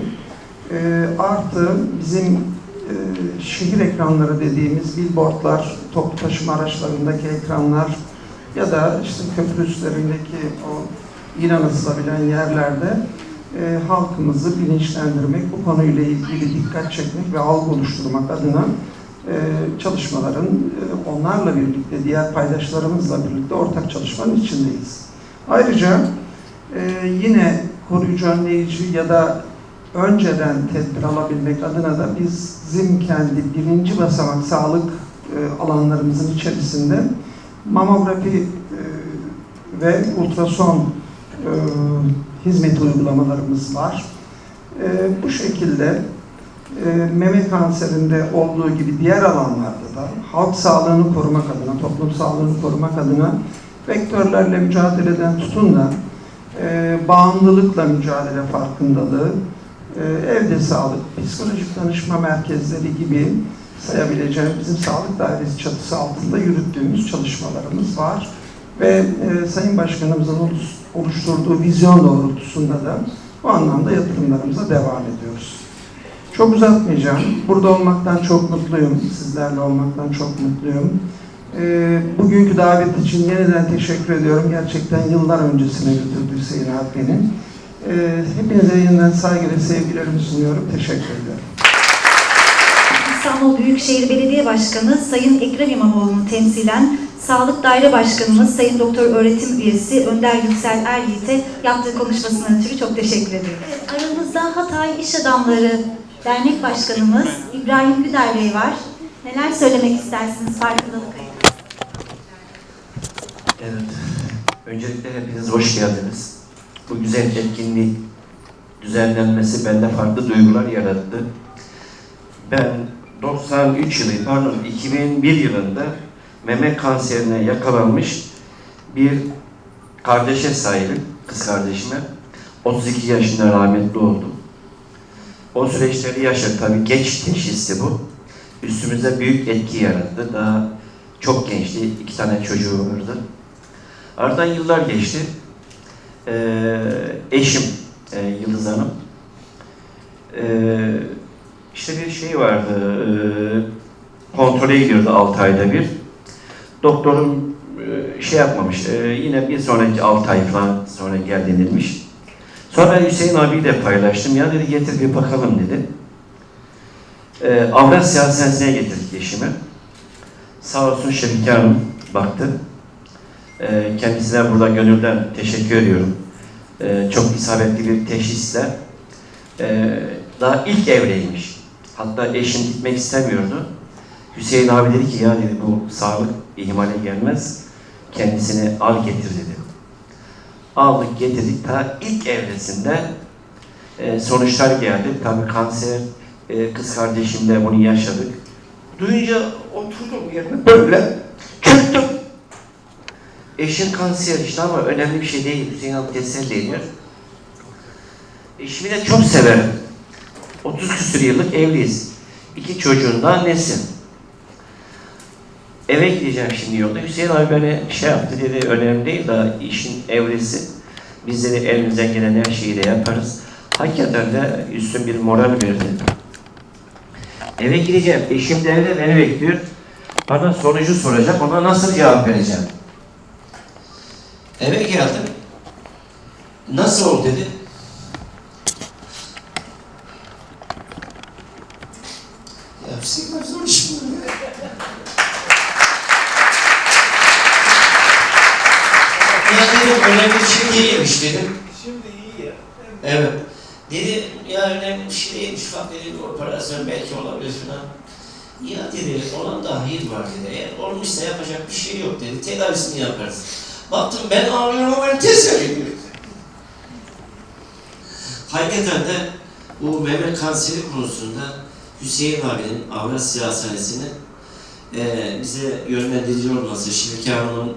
e, artı bizim e, şehir ekranları dediğimiz billboardlar, toplu taşıma araçlarındaki ekranlar ya da işte köprü üstlerindeki o ilan asılabilen yerlerde e, halkımızı bilinçlendirmek, bu konuyla ilgili dikkat çekmek ve algı oluşturmak adına e, çalışmaların e, onlarla birlikte, diğer paydaşlarımızla birlikte ortak çalışmanın içindeyiz. Ayrıca e, yine koruyucu önleyici ya da önceden tedbir alabilmek adına da biz ZİM kendi birinci basamak sağlık e, alanlarımızın içerisinde mamografi e, ve ultrason e, hizmet uygulamalarımız var. E, bu şekilde e, meme kanserinde olduğu gibi diğer alanlarda da halk sağlığını korumak adına, toplum sağlığını korumak adına vektörlerle mücadeleden tutun da e, bağımlılıkla mücadele farkındalığı, e, evde sağlık, psikolojik danışma merkezleri gibi sayabileceğim bizim sağlık dairesi çatısı altında yürüttüğümüz çalışmalarımız var. Ve e, Sayın Başkanımızın oluş- oluşturduğu vizyon doğrultusunda da bu anlamda yatırımlarımıza devam ediyoruz. Çok uzatmayacağım. Burada olmaktan çok mutluyum. Sizlerle olmaktan çok mutluyum. E, bugünkü davet için yeniden teşekkür ediyorum. Gerçekten yıllar öncesine götürdü Hüseyin beni. E, hepinize yeniden saygı ve sevgilerimi sunuyorum. Teşekkür ediyorum. İstanbul Büyükşehir Belediye Başkanı Sayın Ekrem İmamoğlu'nu temsilen Sağlık Daire Başkanımız Sayın Doktor Öğretim Üyesi Önder Yüksel Er yaptığı konuşmasından ötürü çok teşekkür ediyorum. Aramızda Hatay İş Adamları Dernek Başkanımız İbrahim Güder Bey var. Neler söylemek istersiniz farkındalık? Evet. Öncelikle hepiniz hoş geldiniz. Bu güzel etkinlik düzenlenmesi bende farklı duygular yarattı. Ben 93 yılı, pardon 2001 yılında meme kanserine yakalanmış bir kardeşe sahibim, kız kardeşime. 32 yaşında rahmetli oldu. O süreçleri yaşadık. Tabii geç teşhisti bu. Üstümüze büyük etki yarattı. Daha çok gençti. iki tane çocuğu vardı. Aradan yıllar geçti. Ee, eşim e, Yıldız Hanım. Ee, işte bir şey vardı. E, kontrole gidiyordu 6 ayda bir. Doktorum e, şey yapmamış. e, yine bir sonraki 6 ay falan sonra gel denilmiş. Sonra Hüseyin abiyle paylaştım. Ya dedi getir bir bakalım dedi. Ee, Avrasya Hastanesi'ne getirdik eşimi. Sağ olsun Şefike Hanım baktı. Ee, kendisine burada gönülden teşekkür ediyorum. Çok isabetli bir teşhisle. Daha ilk evreymiş. Hatta eşim gitmek istemiyordu. Hüseyin abi dedi ki ya dedi bu sağlık ihmale gelmez. Kendisini al getir dedi. Aldık getirdik. Ta ilk evresinde e, sonuçlar geldi. Tabii kanser, e, kız kardeşimle bunu yaşadık. Duyunca oturdum yerine böyle çöktüm. Eşin kanser işte ama önemli bir şey değil. Hüseyin abi teselli ediyor. Eşimi de çok severim. 30 küsur yıllık evliyiz. İki çocuğun da annesi. Eve gideceğim şimdi yolda. Hüseyin abi beni şey yaptı dedi, önemli değil da işin evresi. Biz dedi elimizden gelen her şeyi de yaparız. Hakikaten de üstün bir moral verdi. Eve gideceğim. Eşim de evde beni bekliyor. Bana sonucu soracak. Ona nasıl cevap vereceğim? Eve geldim. Nasıl oldu dedi. Ya Hüseyin abi zor iş bu. Ya dedim önemli bir dedim. Şimdi iyi ya. Evet. Dedi ya önemli bir şey değilmiş. Bak dedi bir operasyon belki olabilir falan. Ya dedi olan da hayır var dedi. Eğer olmuşsa yapacak bir şey yok dedi. Tedavisini yaparız. Baktım ben ağlıyorum ama ben teselli ediyorum. Hakikaten de bu meme kanseri konusunda Hüseyin abinin Avrasya Hastanesi'nin e, bize yönlendirici olması, Şevki Hanım'ın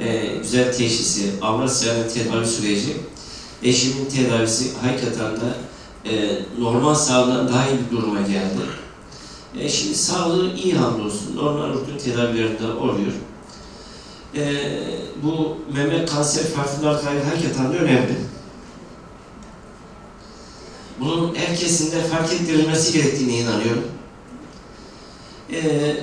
e, güzel teşhisi, Avrasya'nın tedavi süreci, eşimin tedavisi hakikaten de e, normal sağlığından daha iyi bir duruma geldi. E, şimdi sağlığı iyi hamdolsun, normal rutin tedavilerinde oluyor. E, bu meme kanser farkındalığı hakikaten de önemli. Bunun herkesin de fark ettirilmesi gerektiğine inanıyorum. Ee,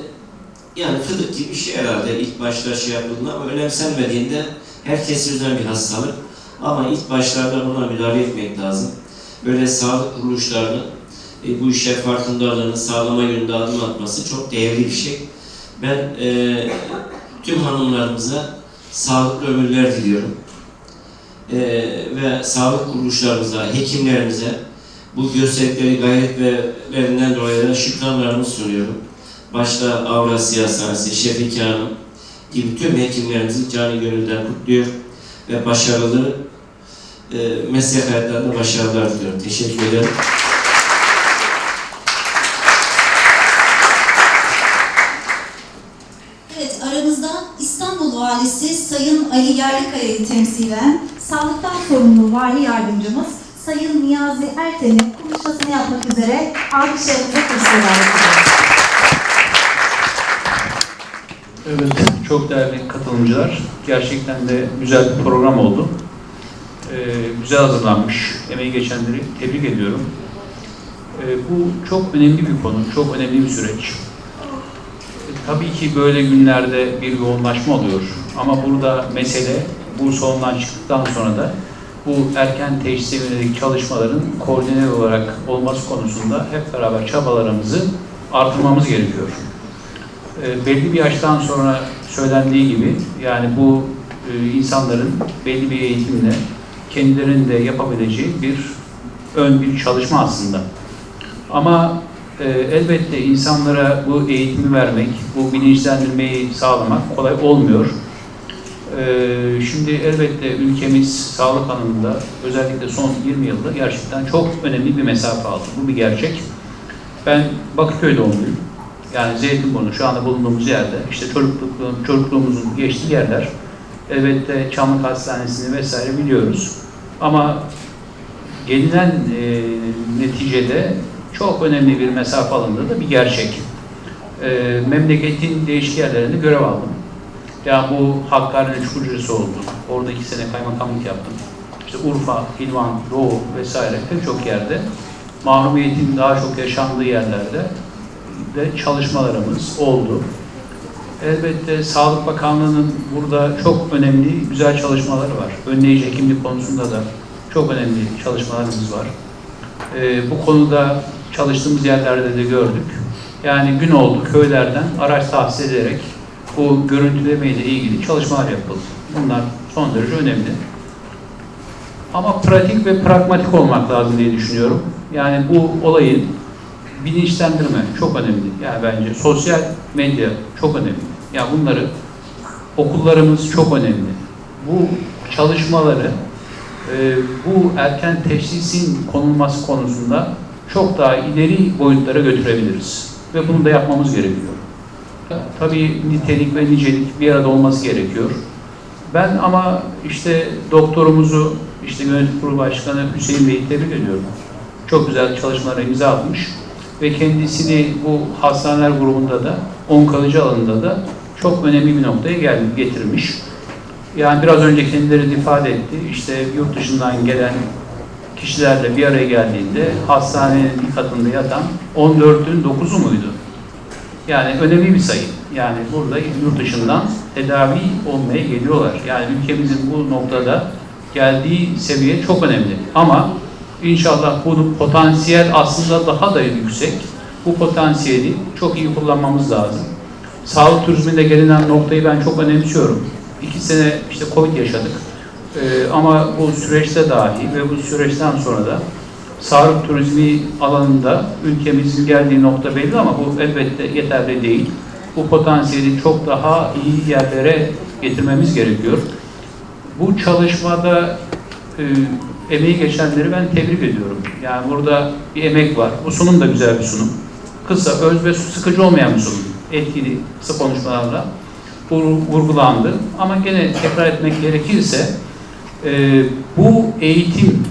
yani fıdık gibi bir şey herhalde ilk başta şey yapıldığında ama önemsenmediğinde herkes yüzden bir hastalık. Ama ilk başlarda buna müdahale etmek lazım. Böyle sağlık kuruluşlarının e, bu işe farkındalığını sağlama yönünde adım atması çok değerli bir şey. Ben e, tüm hanımlarımıza sağlıklı ömürler diliyorum. E, ve sağlık kuruluşlarımıza, hekimlerimize bu gösterdikleri gayret ve verilen dolayı da şükranlarımı sunuyorum. Başta Avrasya Hastanesi, Şefik Hanım gibi tüm hekimlerimizi canı gönülden kutluyor ve başarılı e, meslek hayatlarında başarılar diliyorum. Teşekkür ederim. Evet, aramızda İstanbul Valisi Sayın Ali Yerlikaya'yı temsilen sağlıktan sorumlu Vali Yardımcımız Sayın Niyazi Erten'in konuşmasını yapmak üzere alkışlarınıza kürsüye davet ediyoruz. Evet, çok değerli katılımcılar. Gerçekten de güzel bir program oldu. Ee, güzel hazırlanmış. Emeği geçenleri tebrik ediyorum. Ee, bu çok önemli bir konu, çok önemli bir süreç. Ee, tabii ki böyle günlerde bir yoğunlaşma oluyor. Ama burada mesele bu salondan çıktıktan sonra da bu erken teşhise yönelik çalışmaların koordine olarak olması konusunda hep beraber çabalarımızı artırmamız gerekiyor e, belli bir yaştan sonra söylendiği gibi yani bu e, insanların belli bir eğitimle kendilerinin de yapabileceği bir ön bir çalışma aslında. Ama e, elbette insanlara bu eğitimi vermek, bu bilinçlendirmeyi sağlamak kolay olmuyor. E, şimdi elbette ülkemiz sağlık alanında özellikle son 20 yılda gerçekten çok önemli bir mesafe aldı. Bu bir gerçek. Ben Bakırköy doğumluyum. Yani Zeytinburnu şu anda bulunduğumuz yerde işte çocukluk, çocukluğumuzun geçtiği yerler elbette Çamlık Hastanesi'ni vesaire biliyoruz. Ama gelinen e, neticede çok önemli bir mesafe alındığı da bir gerçek. E, memleketin değişik yerlerinde görev aldım. Ya bu Hakkari'nin Çukurcası oldu. Orada iki sene kaymakamlık yaptım. İşte Urfa, İlvan, Doğu vesaire pek çok yerde mahrumiyetin daha çok yaşandığı yerlerde de çalışmalarımız oldu. Elbette Sağlık Bakanlığı'nın burada çok önemli, güzel çalışmaları var. Önleyici hekimlik konusunda da çok önemli çalışmalarımız var. Ee, bu konuda çalıştığımız yerlerde de gördük. Yani gün oldu köylerden araç tahsis ederek bu görüntüleme ile ilgili çalışmalar yapıldı. Bunlar son derece önemli. Ama pratik ve pragmatik olmak lazım diye düşünüyorum. Yani bu olayın bilinçlendirme çok önemli. Yani bence sosyal medya çok önemli. Yani bunları okullarımız çok önemli. Bu çalışmaları e, bu erken teşhisin konulması konusunda çok daha ileri boyutlara götürebiliriz. Ve bunu da yapmamız gerekiyor. Tabii nitelik ve nicelik bir arada olması gerekiyor. Ben ama işte doktorumuzu, işte yönetim kurulu başkanı Hüseyin Bey'i tebrik ediyorum. Çok güzel çalışmalara imza atmış ve kendisini bu hastaneler grubunda da onkoloji alanında da çok önemli bir noktaya geldi, getirmiş. Yani biraz önce kendileri de ifade etti. İşte yurt dışından gelen kişilerle bir araya geldiğinde hastanenin bir katında yatan 14'ün 9'u muydu? Yani önemli bir sayı. Yani burada yurt dışından tedavi olmaya geliyorlar. Yani ülkemizin bu noktada geldiği seviye çok önemli. Ama İnşallah bunun potansiyel aslında daha da yüksek. Bu potansiyeli çok iyi kullanmamız lazım. Sağlık turizminde gelinen noktayı ben çok önemsiyorum. İki sene işte Covid yaşadık. Ee, ama bu süreçte dahi ve bu süreçten sonra da sağlık turizmi alanında ülkemizin geldiği nokta belli ama bu elbette yeterli değil. Bu potansiyeli çok daha iyi yerlere getirmemiz gerekiyor. Bu çalışmada e, emeği geçenleri ben tebrik ediyorum. Yani burada bir emek var. Bu sunum da güzel bir sunum. Kısa, öz ve sıkıcı olmayan bir sunum. Etkili, kısa konuşmalarla vurgulandı. Ama gene tekrar etmek gerekirse e, bu eğitim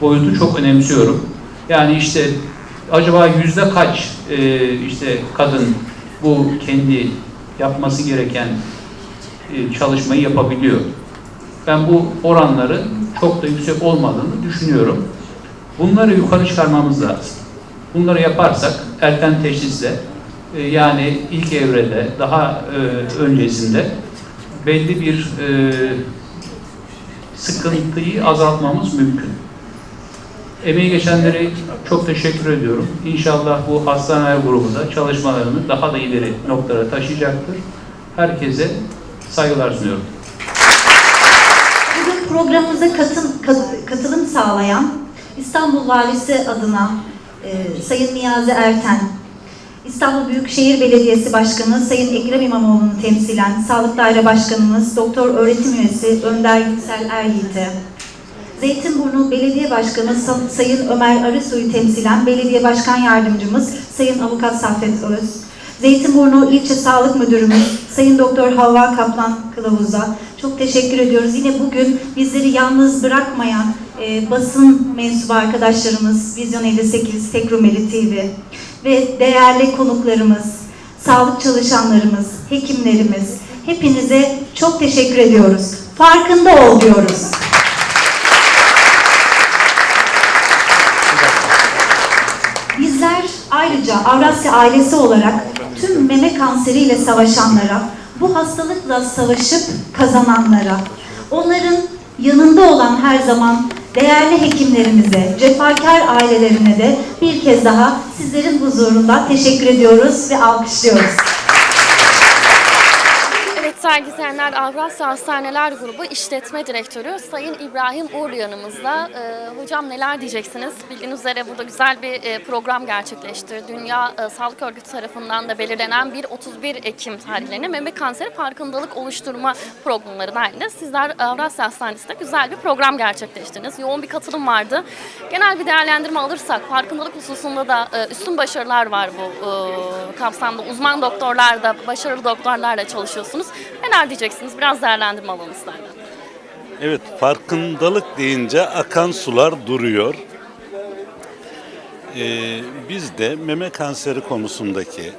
boyutu çok önemsiyorum. Yani işte acaba yüzde kaç e, işte kadın bu kendi yapması gereken e, çalışmayı yapabiliyor? Ben bu oranları çok da yüksek olmadığını düşünüyorum. Bunları yukarı çıkarmamız lazım. Bunları yaparsak erken teşhisle e, yani ilk evrede daha e, öncesinde belli bir e, sıkıntıyı azaltmamız mümkün. Emeği geçenlere çok teşekkür ediyorum. İnşallah bu hastaneler grubu da çalışmalarını daha da ileri noktalara taşıyacaktır. Herkese saygılar sunuyorum. Programımıza katım, kat- katılım sağlayan İstanbul Valisi adına e, Sayın Niyazi Erten, İstanbul Büyükşehir Belediyesi Başkanı Sayın Ekrem İmamoğlu'nu temsilen Sağlık Daire Başkanımız Doktor Öğretim Üyesi Önder Yüksel Eryiğit'e, Zeytinburnu Belediye Başkanı Sa- Sayın Ömer Arısoy'u temsilen Belediye Başkan Yardımcımız Sayın Avukat Saffet Öz, Zeytinburnu İlçe Sağlık Müdürümüz Sayın Doktor Havva Kaplan Kılavuz'a çok teşekkür ediyoruz. Yine bugün bizleri yalnız bırakmayan e, basın mensubu arkadaşlarımız Vizyon 58, Tekrumeli TV ve değerli konuklarımız, sağlık çalışanlarımız, hekimlerimiz hepinize çok teşekkür ediyoruz. Farkında ol diyoruz. Ayrıca Avrasya ailesi olarak tüm meme kanseriyle savaşanlara, bu hastalıkla savaşıp kazananlara, onların yanında olan her zaman değerli hekimlerimize, cefakar ailelerine de bir kez daha sizlerin huzurunda teşekkür ediyoruz ve alkışlıyoruz. İzleyenler Avrasya Hastaneler Grubu İşletme Direktörü Sayın İbrahim Uğurlu yanımızda. Ee, hocam neler diyeceksiniz? Bildiğiniz üzere burada güzel bir e, program gerçekleşti. Dünya e, Sağlık Örgütü tarafından da belirlenen bir 31 Ekim tarihlerine meme kanseri farkındalık oluşturma programları dahilinde sizler Avrasya Hastanesi'nde güzel bir program gerçekleştirdiniz. Yoğun bir katılım vardı. Genel bir değerlendirme alırsak farkındalık hususunda da e, üstün başarılar var bu e, kapsamda. Uzman doktorlar da, başarılı doktorlarla çalışıyorsunuz. Neler diyeceksiniz? Biraz değerlendirme alalım sizlerden. Evet, farkındalık deyince akan sular duruyor. Ee, biz de meme kanseri konusundaki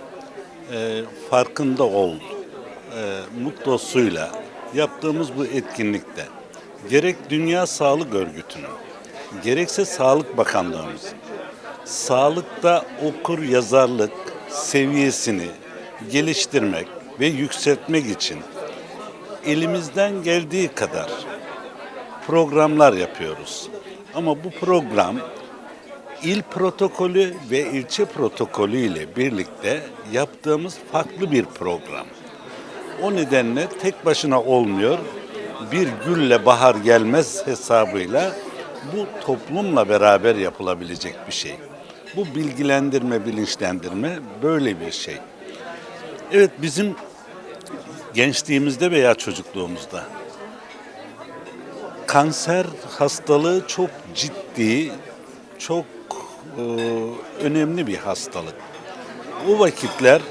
e, farkında ol e, mutlosuyla yaptığımız bu etkinlikte gerek Dünya Sağlık Örgütü'nün gerekse Sağlık Bakanlığımız sağlıkta okur yazarlık seviyesini geliştirmek ve yükseltmek için elimizden geldiği kadar programlar yapıyoruz. Ama bu program il protokolü ve ilçe protokolü ile birlikte yaptığımız farklı bir program. O nedenle tek başına olmuyor. Bir gülle bahar gelmez hesabıyla bu toplumla beraber yapılabilecek bir şey. Bu bilgilendirme, bilinçlendirme böyle bir şey. Evet bizim gençliğimizde veya çocukluğumuzda kanser hastalığı çok ciddi, çok e, önemli bir hastalık. O vakitler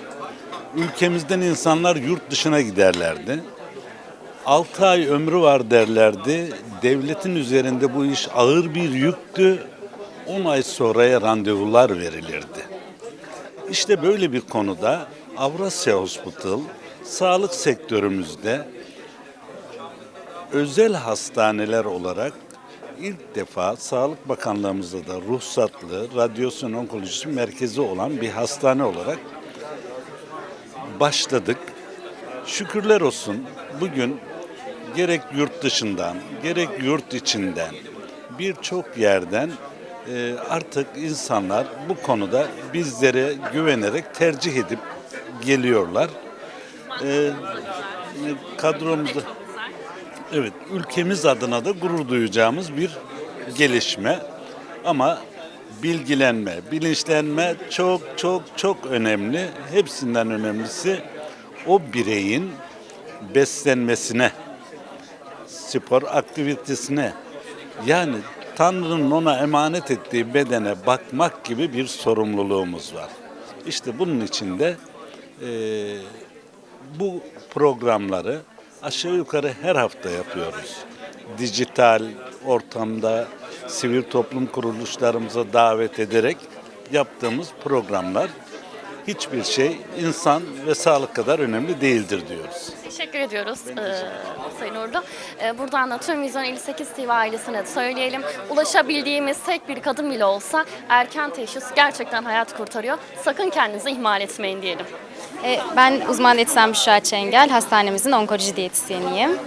ülkemizden insanlar yurt dışına giderlerdi. 6 ay ömrü var derlerdi. Devletin üzerinde bu iş ağır bir yüktü. 10 ay sonraya randevular verilirdi. İşte böyle bir konuda Avrasya Hospital sağlık sektörümüzde özel hastaneler olarak ilk defa Sağlık Bakanlığımızda da ruhsatlı radyasyon onkolojisi merkezi olan bir hastane olarak başladık. Şükürler olsun bugün gerek yurt dışından gerek yurt içinden birçok yerden e, artık insanlar bu konuda bizlere güvenerek tercih edip geliyorlar. E, kadromuzda evet ülkemiz adına da gurur duyacağımız bir gelişme ama bilgilenme, bilinçlenme çok çok çok önemli. Hepsinden önemlisi o bireyin beslenmesine, spor aktivitesine yani Tanrı'nın ona emanet ettiği bedene bakmak gibi bir sorumluluğumuz var. İşte bunun için de e, bu programları aşağı yukarı her hafta yapıyoruz. Dijital ortamda sivil toplum kuruluşlarımıza davet ederek yaptığımız programlar hiçbir şey insan ve sağlık kadar önemli değildir diyoruz. Teşekkür ediyoruz e, Sayın Uğurlu. E, buradan da tüm Vizyon 58 TV ailesine de söyleyelim. Ulaşabildiğimiz tek bir kadın bile olsa erken teşhis gerçekten hayat kurtarıyor. Sakın kendinizi ihmal etmeyin diyelim. E, Ben uzman diyetisyen Büşra Çengel, hastanemizin onkoloji diyetisyeniyim.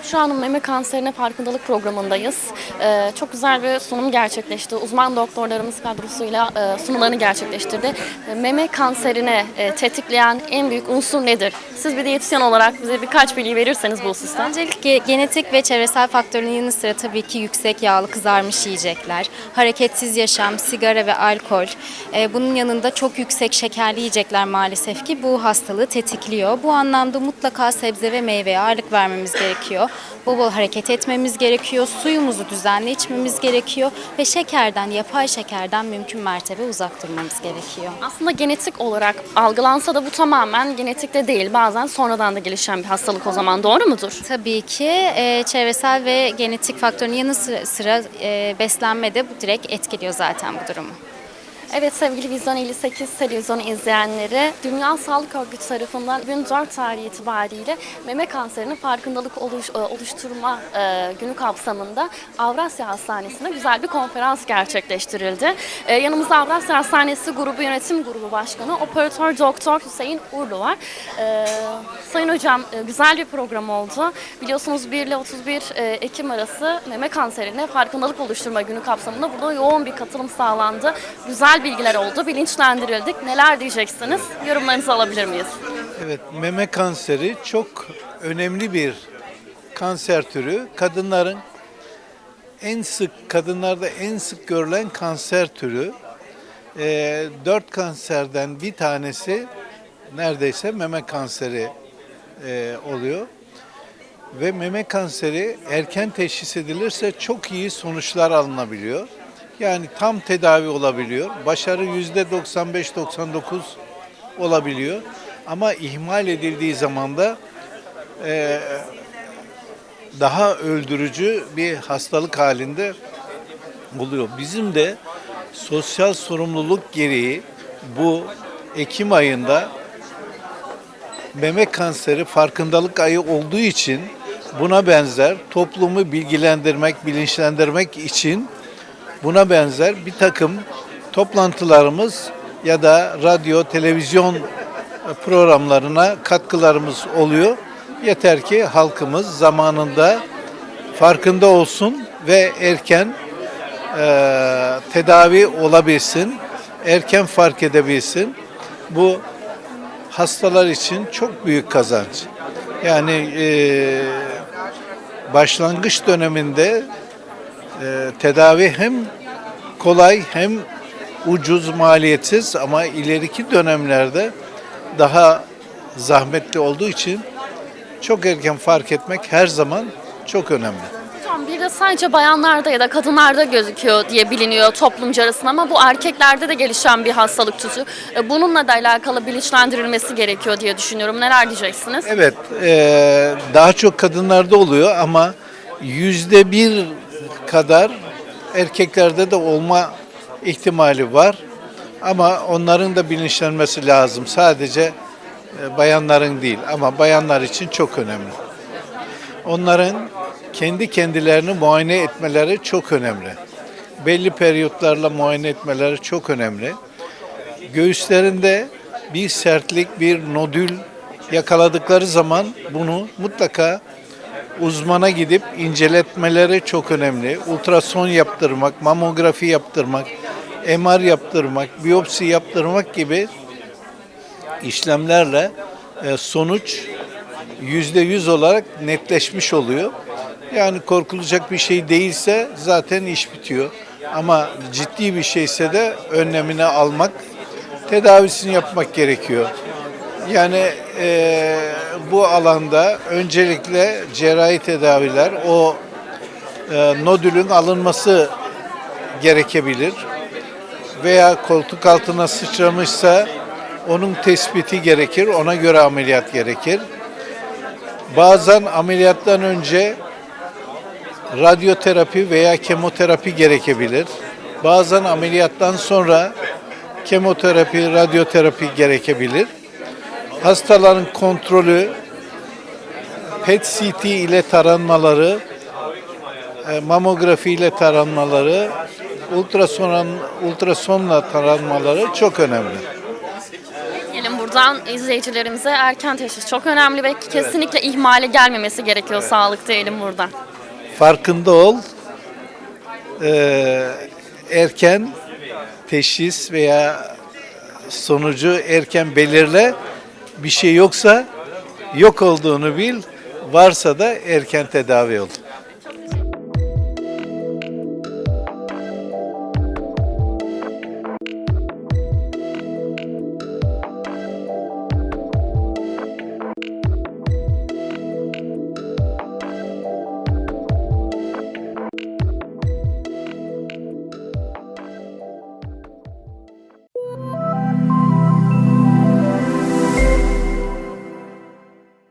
E, Şu an meme kanserine farkındalık programındayız. Ee, çok güzel bir sunum gerçekleşti. Uzman doktorlarımız kadrosuyla e, sunumlarını gerçekleştirdi. E, Meme kanserine e, tetikleyen en büyük unsur nedir? Siz bir diyetisyen olarak bize birkaç bilgi verirseniz bu hususta. Öncelikle genetik ve çevresel faktörün yanı sıra tabii ki yüksek yağlı kızarmış yiyecekler, hareketsiz yaşam, sigara ve alkol. Ee, bunun yanında çok yüksek şekerli yiyecekler maalesef ki bu hastalığı tetikliyor. Bu anlamda mutlaka sebze ve meyveye ağırlık vermemiz gerekiyor. Bol bol hareket etmemiz gerekiyor, suyumuzu düzenli içmemiz gerekiyor ve şekerden, yapay şekerden mümkün mertebe uzak durmamız gerekiyor. Aslında genetik olarak algılansa da bu tamamen genetikte değil. Bazen sonradan da gelişen bir hastalık o zaman doğru mudur? Tabii ki e, çevresel ve genetik faktörün yanı sıra, sıra e, beslenme de bu direkt etkiliyor zaten bu durumu. Evet sevgili Vizyon 58 televizyonu izleyenleri, Dünya Sağlık Örgütü tarafından 2004 tarihi itibariyle meme kanserinin farkındalık oluş, e, oluşturma e, günü kapsamında Avrasya Hastanesi'nde güzel bir konferans gerçekleştirildi. E, yanımızda Avrasya Hastanesi Grubu Yönetim Grubu Başkanı Operatör Doktor Hüseyin Urlu var. E, Sayın Hocam e, güzel bir program oldu. Biliyorsunuz 1 ile 31 e, Ekim arası meme kanserine farkındalık oluşturma günü kapsamında burada yoğun bir katılım sağlandı. Güzel bilgiler oldu, bilinçlendirildik. Neler diyeceksiniz? Yorumlarınızı alabilir miyiz? Evet, meme kanseri çok önemli bir kanser türü. Kadınların en sık, kadınlarda en sık görülen kanser türü. Ee, dört kanserden bir tanesi neredeyse meme kanseri e, oluyor. Ve meme kanseri erken teşhis edilirse çok iyi sonuçlar alınabiliyor. Yani tam tedavi olabiliyor. Başarı yüzde 95-99 olabiliyor. Ama ihmal edildiği zaman da e, daha öldürücü bir hastalık halinde oluyor. Bizim de sosyal sorumluluk gereği bu Ekim ayında meme kanseri farkındalık ayı olduğu için buna benzer toplumu bilgilendirmek, bilinçlendirmek için buna benzer bir takım toplantılarımız ya da radyo, televizyon programlarına katkılarımız oluyor. Yeter ki halkımız zamanında farkında olsun ve erken e, tedavi olabilsin, erken fark edebilsin. Bu hastalar için çok büyük kazanç. Yani e, başlangıç döneminde e, tedavi hem kolay hem ucuz, maliyetsiz ama ileriki dönemlerde daha zahmetli olduğu için çok erken fark etmek her zaman çok önemli. Hocam bir de sadece bayanlarda ya da kadınlarda gözüküyor diye biliniyor toplumca arasında ama bu erkeklerde de gelişen bir hastalık türü. E, Bununla da alakalı bilinçlendirilmesi gerekiyor diye düşünüyorum. Neler diyeceksiniz? Evet, e, daha çok kadınlarda oluyor ama yüzde bir kadar erkeklerde de olma ihtimali var. Ama onların da bilinçlenmesi lazım. Sadece e, bayanların değil ama bayanlar için çok önemli. Onların kendi kendilerini muayene etmeleri çok önemli. Belli periyotlarla muayene etmeleri çok önemli. Göğüslerinde bir sertlik, bir nodül yakaladıkları zaman bunu mutlaka uzmana gidip inceletmeleri çok önemli. Ultrason yaptırmak, mamografi yaptırmak, MR yaptırmak, biyopsi yaptırmak gibi işlemlerle e, sonuç yüzde yüz olarak netleşmiş oluyor. Yani korkulacak bir şey değilse zaten iş bitiyor. Ama ciddi bir şeyse de önlemini almak, tedavisini yapmak gerekiyor. Yani e, bu alanda öncelikle cerrahi tedaviler, o e, nodülün alınması gerekebilir. Veya koltuk altına sıçramışsa onun tespiti gerekir, ona göre ameliyat gerekir. Bazen ameliyattan önce radyoterapi veya kemoterapi gerekebilir. Bazen ameliyattan sonra kemoterapi, radyoterapi gerekebilir. Hastaların kontrolü, PET-CT ile taranmaları, e, mamografi ile taranmaları, ultrason, ultrasonla taranmaları çok önemli. Gelin burada buradan izleyicilerimize erken teşhis çok önemli ve kesinlikle ihmale gelmemesi gerekiyor sağlık diyelim burada. farkında ol. Ee, erken teşhis veya sonucu erken belirle. Bir şey yoksa yok olduğunu bil. Varsa da erken tedavi ol.